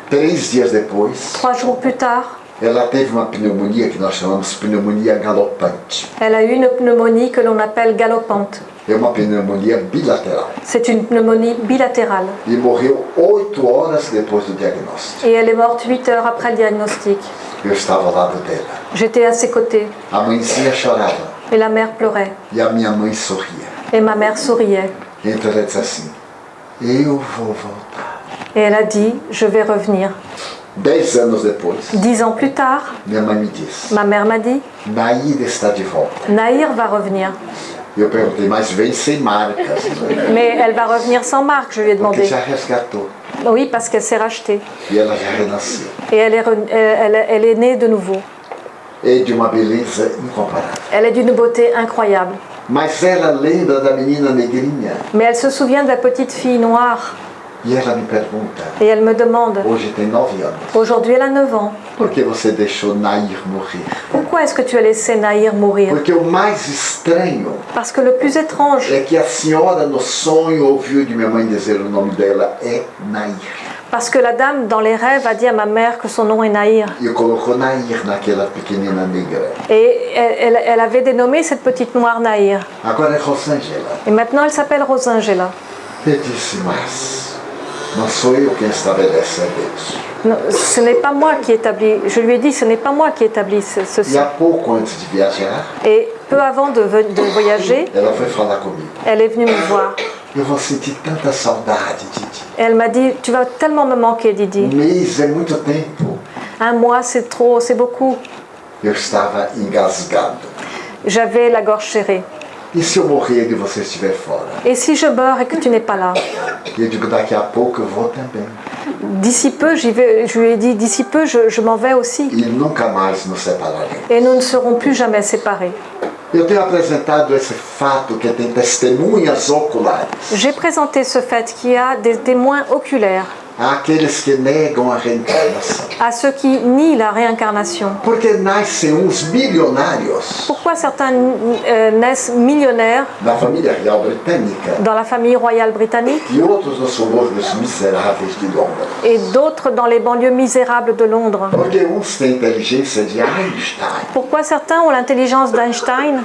Três dias depois, Trois jours plus tard, ela teve uma pneumonia que nós chamamos pneumonia galopante. elle a eu une pneumonie que l'on appelle galopante. É uma pneumonia bilateral. C'est une pneumonie bilatérale. E morreu oito horas depois do diagnóstico. Et elle est morte 8 heures après le diagnostic. Eu estava ao lado dela. J'étais à ses côtés A mãezinha chorava et la mère pleurait. e a minha mãe sorria. Et ma mère souriait. Então ela disse assim: Eu vou voltar. Et elle a dit, je vais revenir. Dez anos depois, Dix ans plus tard, minha mãe me disse: ma mère m'a dit, Naíra está de volta. Naïr va revenir. E eu perguntei: Mas vem sem marcas? Mais elle va revenir sans marque, je lui ai porque demandé. já resgatou. Oui, parce qu'elle s'est rachetée. E ela já renasceu. Et elle est, re- elle, elle- elle est née de nouveau. E de uma beleza incomparável. Elle est d'une beauté incroyable. Mas ela lembra da menina negrinha. Mais elle se souvient de la petite fille noire. Et elle me demande, anos. aujourd'hui elle a 9 ans. Nair? Pourquoi est-ce que tu as laissé Naïr mourir? Parce que le plus étrange, Nair. parce que la dame dans les rêves a dit à ma mère que son nom est Nair. Et elle, elle- avait dénommé cette petite noire Naïr. Agora é Rosângela. Et maintenant elle s'appelle Rosangela. Não sou eu quem estabelece a Deus. Non, ce n'est pas moi qui établis, je lui ai dit, ce n'est pas moi qui établis ce- ceci. E há pouco antes de viajar, Et peu avant de, ve- de voyager, ela foi falar comigo. elle est venue me voir. Eu vou sentir tanta saudade, Didi. Et elle m'a dit, tu vas tellement me manquer, Um Didi. mês é muito tempo. Un mois, c'est trop, c'est beaucoup. Eu estava engasgado. J'avais la gorge serrée. E se eu morrer e você estiver fora? Et si je meurs et que tu n'es pas là? E eu digo, daqui a pouco eu vou também. D'ici peu, j'y vais, je lui ai dit, d'ici peu, je, je m'en vais aussi. E nunca mais nos separaremos. Et nous ne serons plus jamais séparés. Eu tenho apresentado esse fato que tem testemunhas oculares J'ai présenté ce fait qu'il y a des témoins oculaires à ceux qui nient la réincarnation. Pourquoi certains euh, naissent millionnaires? Dans la famille royale britannique et d'autres dans les banlieues misérables de Londres. Pourquoi certains ont l'intelligence d'Einstein?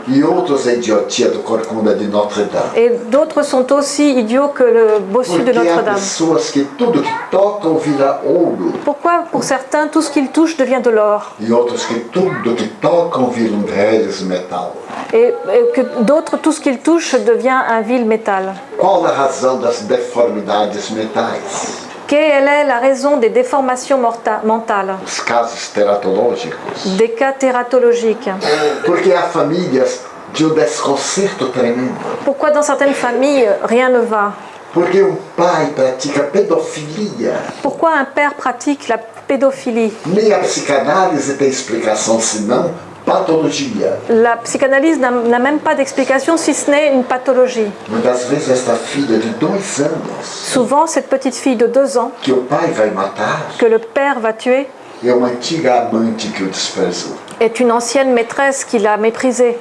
Et d'autres sont aussi idiots que le bossu de Notre-Dame ouro Pourquoi pour certains tout ce qu'ils touchent devient de l'or? et, et que d'autres tout ce qu'ils touchent devient un vil métal? Quelle est la raison des déformations mentales, des cas tératologiques. Porque há famílias de um desconcerto tremendo. Pourquoi dans certaines familles rien ne va? Porque um pai pratica pedofilia. Pourquoi un père pratique la pédophilie? Nem a psicanálise tem explicação senão patologia. La psychanalyse n'a n'a même pas d'explication si ce n'est une pathologie. Muitas vezes esta filha de dois anos, Souvent, cette petite fille de deux ans que o pai vai matar, que le père va tuer é uma antiga amante que o desprezou. est une ancienne maîtresse qui l'a méprisée.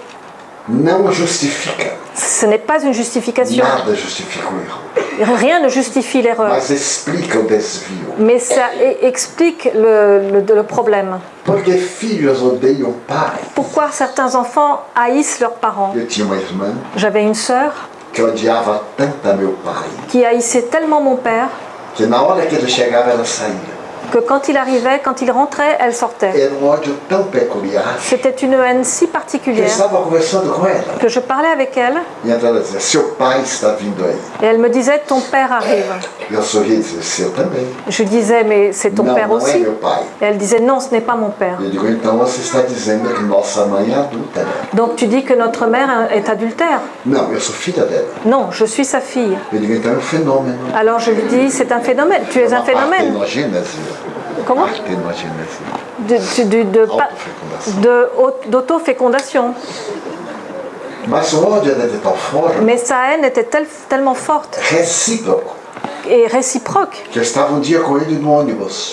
Não justifica. Ce n'est pas une justification. Nada justifica o erro. Rien ne justifie l'erreur. Mas explica o desvio. Mais ça e- explique le, le- le problème. Porque filhos odeiam pai. Pourquoi certains enfants haïssent leurs parents? Eu tinha uma irmã J'avais une sœur que odiava tanto meu pai qui haïssait tellement mon père que na hora que ele chegava ela saía. Que quand il arrivait, quand il rentrait, elle sortait. C'était une haine si particulière que je parlais avec elle et elle me disait Ton père arrive. Je disais Mais c'est ton père aussi. Et elle disait Non, ce n'est pas mon père. Donc tu dis que notre mère est adultère. Non, je suis sa fille. Alors je lui dis C'est un phénomène. Tu es un phénomène. Comment Partenogênese. De- de- d'autofécondation. Mais sa haine était tel- tellement forte. Recíproco et réciproque.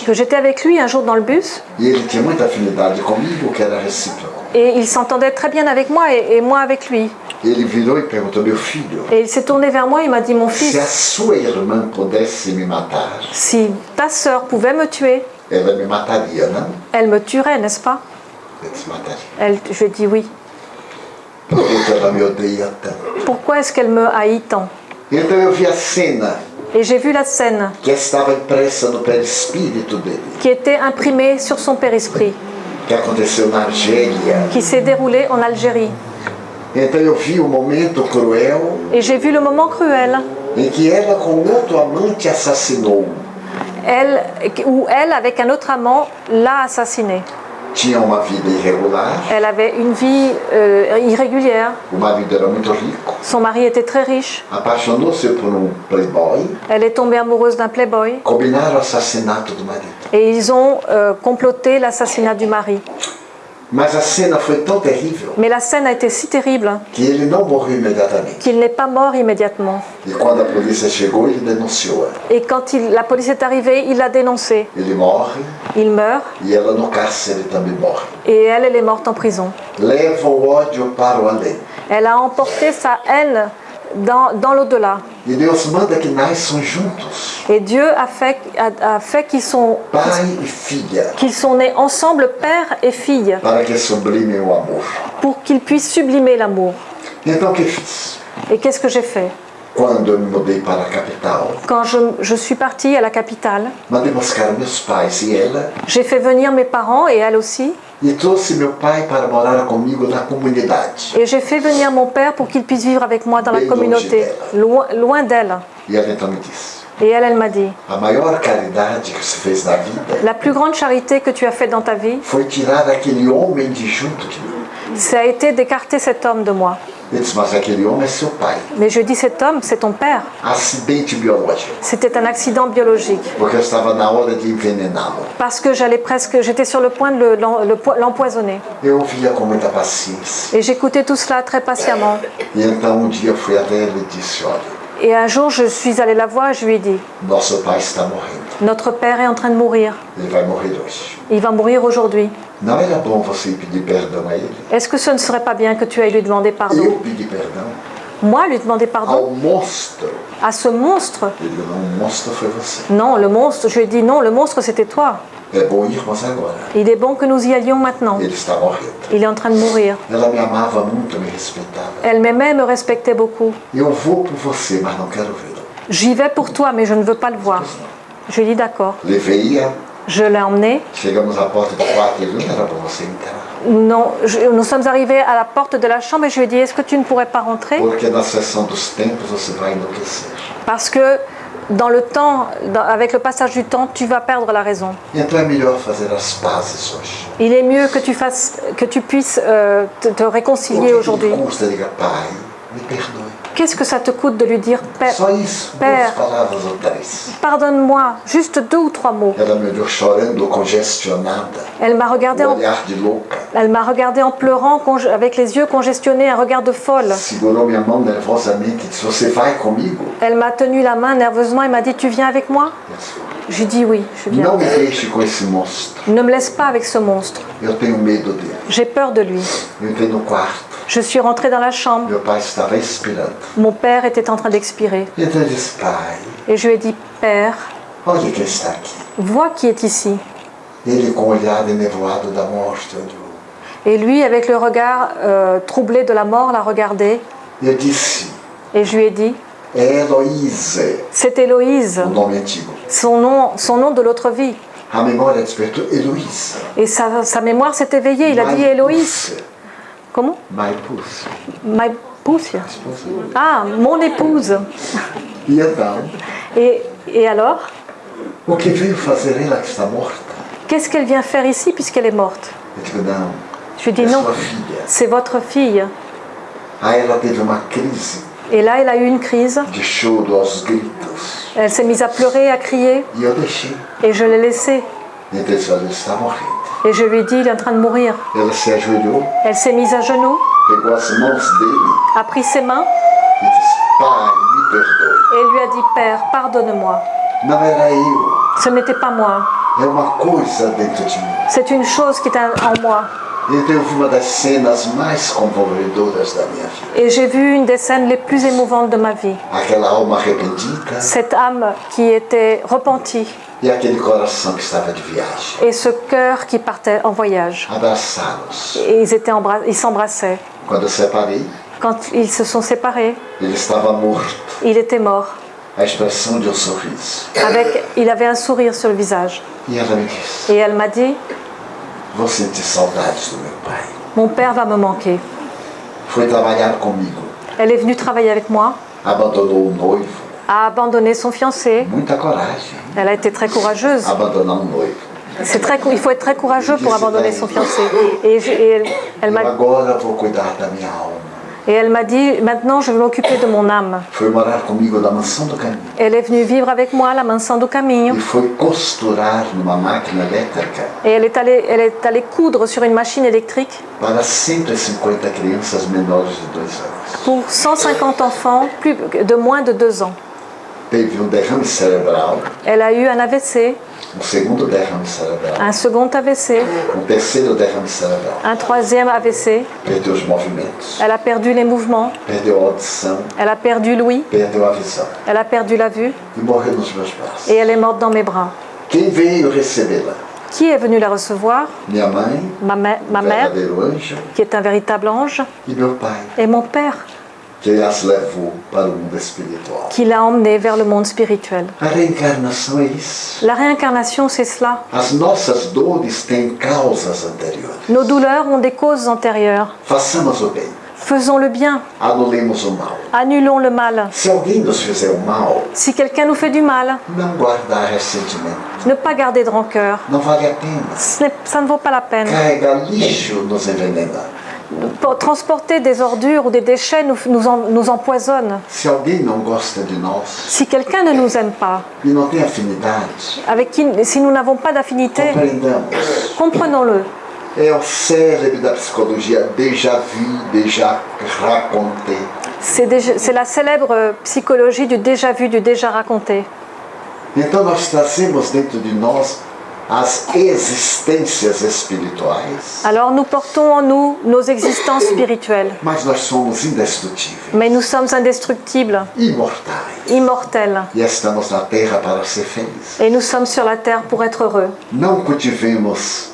Que j'étais avec lui un jour dans le bus. Et il s'entendait très bien avec moi et, et moi avec lui. Et il s'est tourné vers moi et m'a dit Mon fils, si ta sœur pouvait me tuer, ela me elle me tuerait, n'est-ce pas? Elle, Je dit oui. Pourquoi est-ce qu'elle me haït tant? Et j'ai vu la scène. Que estava impressa no perispírito dele, qui était imprimée sur son périsprit, que aconteceu na Argélia. qui s'est déroulée en Algérie. Então eu vi o momento cruel. Et j'ai vu le moment cruel elle, où elle, avec un autre amant, l'a assassiné. Tinha uma vida irregular, Elle avait une vie euh, irrégulière. o marido era muito rico, Son mari était très riche. apaixonou-se por um playboy, Elle est tombée amoureuse d'un playboy. combinaram o assassinato do marido. Et ils ont euh, comploté l'assassinat du mari. Mais la scène a été si terrible. Qu'il n'est pas mort immédiatement. Et quand il- la police est arrivée, il l'a dénoncé. Il meurt. Et elle, elle est morte. En prison. Elle a emporté sa haine dans, dans l'au-delà. E Deus manda que nasçam juntos, Et Dieu a fait, a, a fait qu'ils sont, pai e filha, qu'ils sont nés ensemble, père et fille, para que sublimem o amor. pour qu'ils puissent sublimer l'amour. Então o que fiz? Et qu'est-ce que j'ai fait? Quando eu me mudei para a capital, Quand je, je suis partie à la capitale, mandei buscar meus pais e ela j'ai fait venir mes parents et elle aussi, e trouxe meu pai para morar comigo na comunidade. et j'ai fait venir mon père pour qu'il puisse vivre avec moi dans la communauté, loin, loin d'elle. E ela então me disse: Et elle, elle m'a dit, a maior caridade que você fez na vida la plus grande charité que tu as faite dans ta vie, foi tirar aquele homem de junto de mim. ça a été d'écarter cet homme de moi. Mais je dis, cet homme, c'est ton père. C'était un accident biologique. Parce que j'allais presque, j'étais sur le point de l'empoisonner. Et j'écoutais tout cela très patiemment. E e Et un jour, je suis allée la voir et je lui ai dit, notre père est en train de mourir. Hoje. Il va mourir aujourd'hui. Est-ce que ce ne serait pas bien que tu ailles lui demander pardon? Moi, lui demander pardon. À ce monstre. Non, le monstre, je lui ai dit, non, le monstre, c'était toi. Il est bon que nous y allions maintenant. Il est en train de mourir. Elle m'aimait, me respectait beaucoup. J'y vais pour toi, mais je ne veux pas le voir. Je lui ai dit, d'accord. Levei-a, Je l'ai emmené. Non, je- nous sommes arrivés à la porte de la chambre et je lui ai dit, est-ce que tu ne pourrais pas rentrer? Parce que dans le temps, dans- avec le passage du temps, tu vas perdre la raison. Il est mieux que tu, fasses, que tu puisses euh, te, réconcilier aujourd'hui. Qu'est-ce que ça te coûte de lui dire Père, Père. pardonne-moi Juste deux ou trois mots. Elle m'a regardé en, elle m'a regardé en pleurant, avec les yeux congestionnés, un regard de folle. Elle m'a tenu la main nerveusement et m'a dit Tu viens avec moi? J'ai dit oui, je viens. Ne me laisse pas avec ce monstre. J'ai peur de lui. Je suis rentrée dans la chambre. Mon père était en train d'expirer. Et je lui ai dit Père, aqui. vois qui est ici. Et lui, avec le regard euh, troublé de la mort, l'a regardé. Et je lui ai dit C'est Héloïse, son nom, son nom de l'autre vie. Et sa, sa mémoire s'est éveillée. Il a dit Héloïse. Comment Maipus. Ma épouse Ah, mon épouse. Et, et alors? Qu'est-ce qu'elle vient faire ici puisqu'elle est morte Je lui dis non, filha. c'est votre fille. Crise Et là, elle a eu une crise. Elle s'est mise à pleurer, à crier. Et je l'ai laissée. Et je lui ai dit, il est en train de mourir. Elle s'est mise à genoux, a pris ses mains et lui a dit, Père, pardonne-moi. Ce n'était pas moi. C'est une chose qui est en moi. Então eu vi uma das cenas mais comovedoras da minha vida. Et j'ai vu une des scènes les plus émouvantes de ma vie. Aquela alma arrependida Cette âme qui était repentie e aquele coração que estava de viagem. et ce cœur qui partait en voyage. Et ils étaient embra- ils s'embrassaient. Quando eu separei, Quand ils se sont séparés, ele estava morto. il était mort. A expressão de um sorriso. Avec, il avait un sourire sur le visage. E ela me disse: Et elle m'a dit, Vou sentir saudades do meu pai. mon père va me manquer. Foi trabalhar comigo. Elle est venue travailler avec moi, Abandonou o noivo. a abandonné son fiancé. Muita coragem. Elle a été très courageuse. Abandonar um noivo. C'est très, il faut être très courageux pour abandonner son fiancé. Et, je- et elle, elle m'a, agora vou cuidar da minha alma. Et elle m'a dit, maintenant je vais m'occuper de mon âme. Elle est venue vivre avec moi à la Mansão do Caminho. E Et elle est, allée, elle est allée coudre sur une machine électrique para 150 crianças menores de dois anos. pour 150 enfants plus, de moins de 2 ans. Um Elle a eu un AVC, um segundo derrame cerebral, un second AVC, um terceiro derrame cerebral. un troisième AVC. Perdeu os movimentos, Elle a perdu les mouvements, perdeu a audição, elle a perdu l'ouïe, perdeu a visão elle a perdu la vue. E morreu nos meus braços. et elle est morte dans mes bras. Quem veio recebê-la? Qui est venu la recevoir? Minha mãe, ma, mè- ma mère, verdadeiro anjo, qui est un véritable ange, e meu pai, et mon père, qui l'a emmené vers le monde spirituel. La réincarnation, c'est cela. Nos douleurs ont des causes antérieures. Faisons le bien, annulons le mal. Si quelqu'un nous fait du mal, ne pas garder de rancœur. Ça ne vaut pas la peine. Transporter des ordures ou des déchets nous, nous, en- nous empoisonne. Se alguém não gosta de nós Si quelqu'un ne nous aime pas, e não tem afinidade, avec qui, si nous n'avons pas d'affinité, comprenons-le. C'est la célèbre psychologie du déjà vu, du déjà raconté. Então nós trazemos dentro de nós Alors nous portons en nous nos existences spirituelles, mas nós somos indestrutíveis, mais nous sommes indestructibles, imortais. immortels, E estamos na terra para ser felizes. et nous sommes sur la terre pour être heureux. Não cultivemos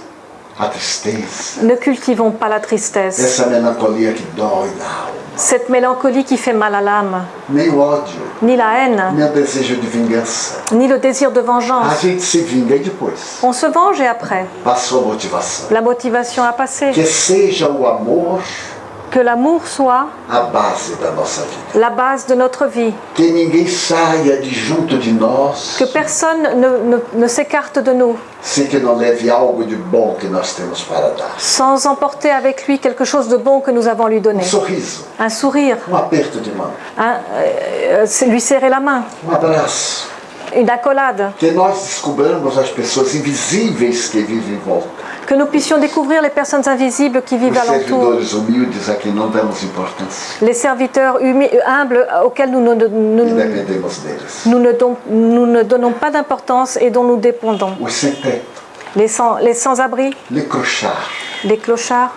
a tristeza, Ne cultivons pas la tristesse, cette mélancolie qui fait mal à l'âme, ni la haine, ni le désir de vengeance. On se venge et après, la motivation a passé. Que seja o amor Que l'amour soit la base de notre vie. Que personne ne, ne- ne s'écarte de nous sans emporter avec lui quelque chose de bon que nous avons lui donner. Sorriso, Un sourire, un- euh, lui serrer la main, abraço. une accolade. Que nós descobramos as pessoas invisíveis que vivem em volta. Que nous puissions découvrir les personnes invisibles qui vivent Os alentour. Les serviteurs humbles auxquels nous ne, nous- ne don- nous ne donnons pas d'importance et dont nous dépendons. Les sans- les sans-abri, les crochards, les clochards,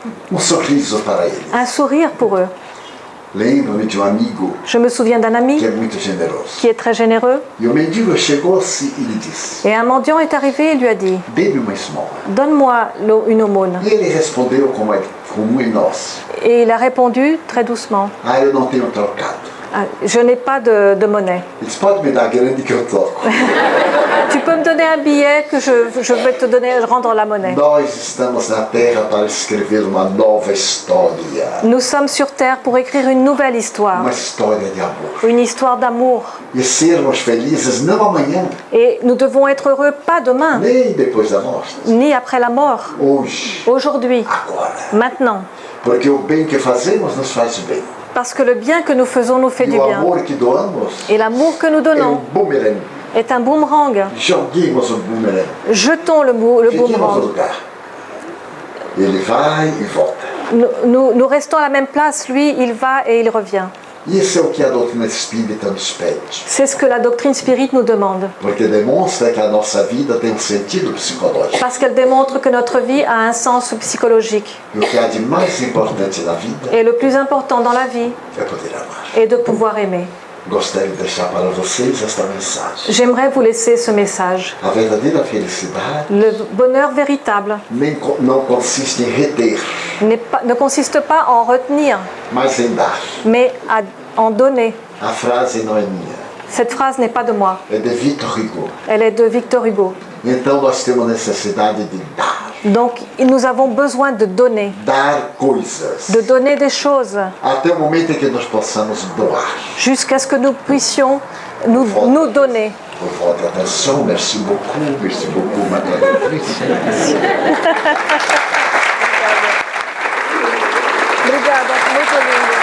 un sourire pour eux. Lembro-me de um amigo Je me souviens d'un ami qui est très généreux. Et un mendiant est arrivé et lui a dit. Donne-moi une aumône. E Et il a répondu très doucement Ah, Je n'ai pas de, de monnaie. Tu peux me donner un billet que je, je vais te donner, rendre la monnaie. Nous sommes sur Terre pour écrire une nouvelle histoire, une histoire d'amour. Et nous devons être heureux pas demain, ni après la mort, aujourd'hui, maintenant. Porque o bem que fazemos nos faz bem. Parce que le bien que nous faisons nous fait du bien. Et l'amour que nous donnons est un boomerang. Jetons le, boomerang. nous restons à la même place, lui, il va et il revient. Isso é o que a doutrina espírita nos pede. C'est ce que la doctrine spirit nous demande. Porque demonstra que a nossa vida tem um sentido psicológico. Parce qu'elle démontre que notre vie a un sens psychologique. E o que há de mais importante na vida Et le plus important dans la vie é poder amar. est de pouvoir aimer. J'aimerais vous laisser ce message. Le bonheur véritable pas- ne consiste pas en retenir, mais à- en donner. Cette phrase n'est pas de moi, é de Victor Hugo. elle est de Victor Hugo. Então nós temos necessidade de dar. Donc nous avons besoin de donner, Dar coisas. de donner des choses, Até o momento em que nós possamos doar. jusqu'à ce que nous puissions nous, nous donner. Por votre attention, merci beaucoup, merci beaucoup, madame. Obrigada, muito lindo.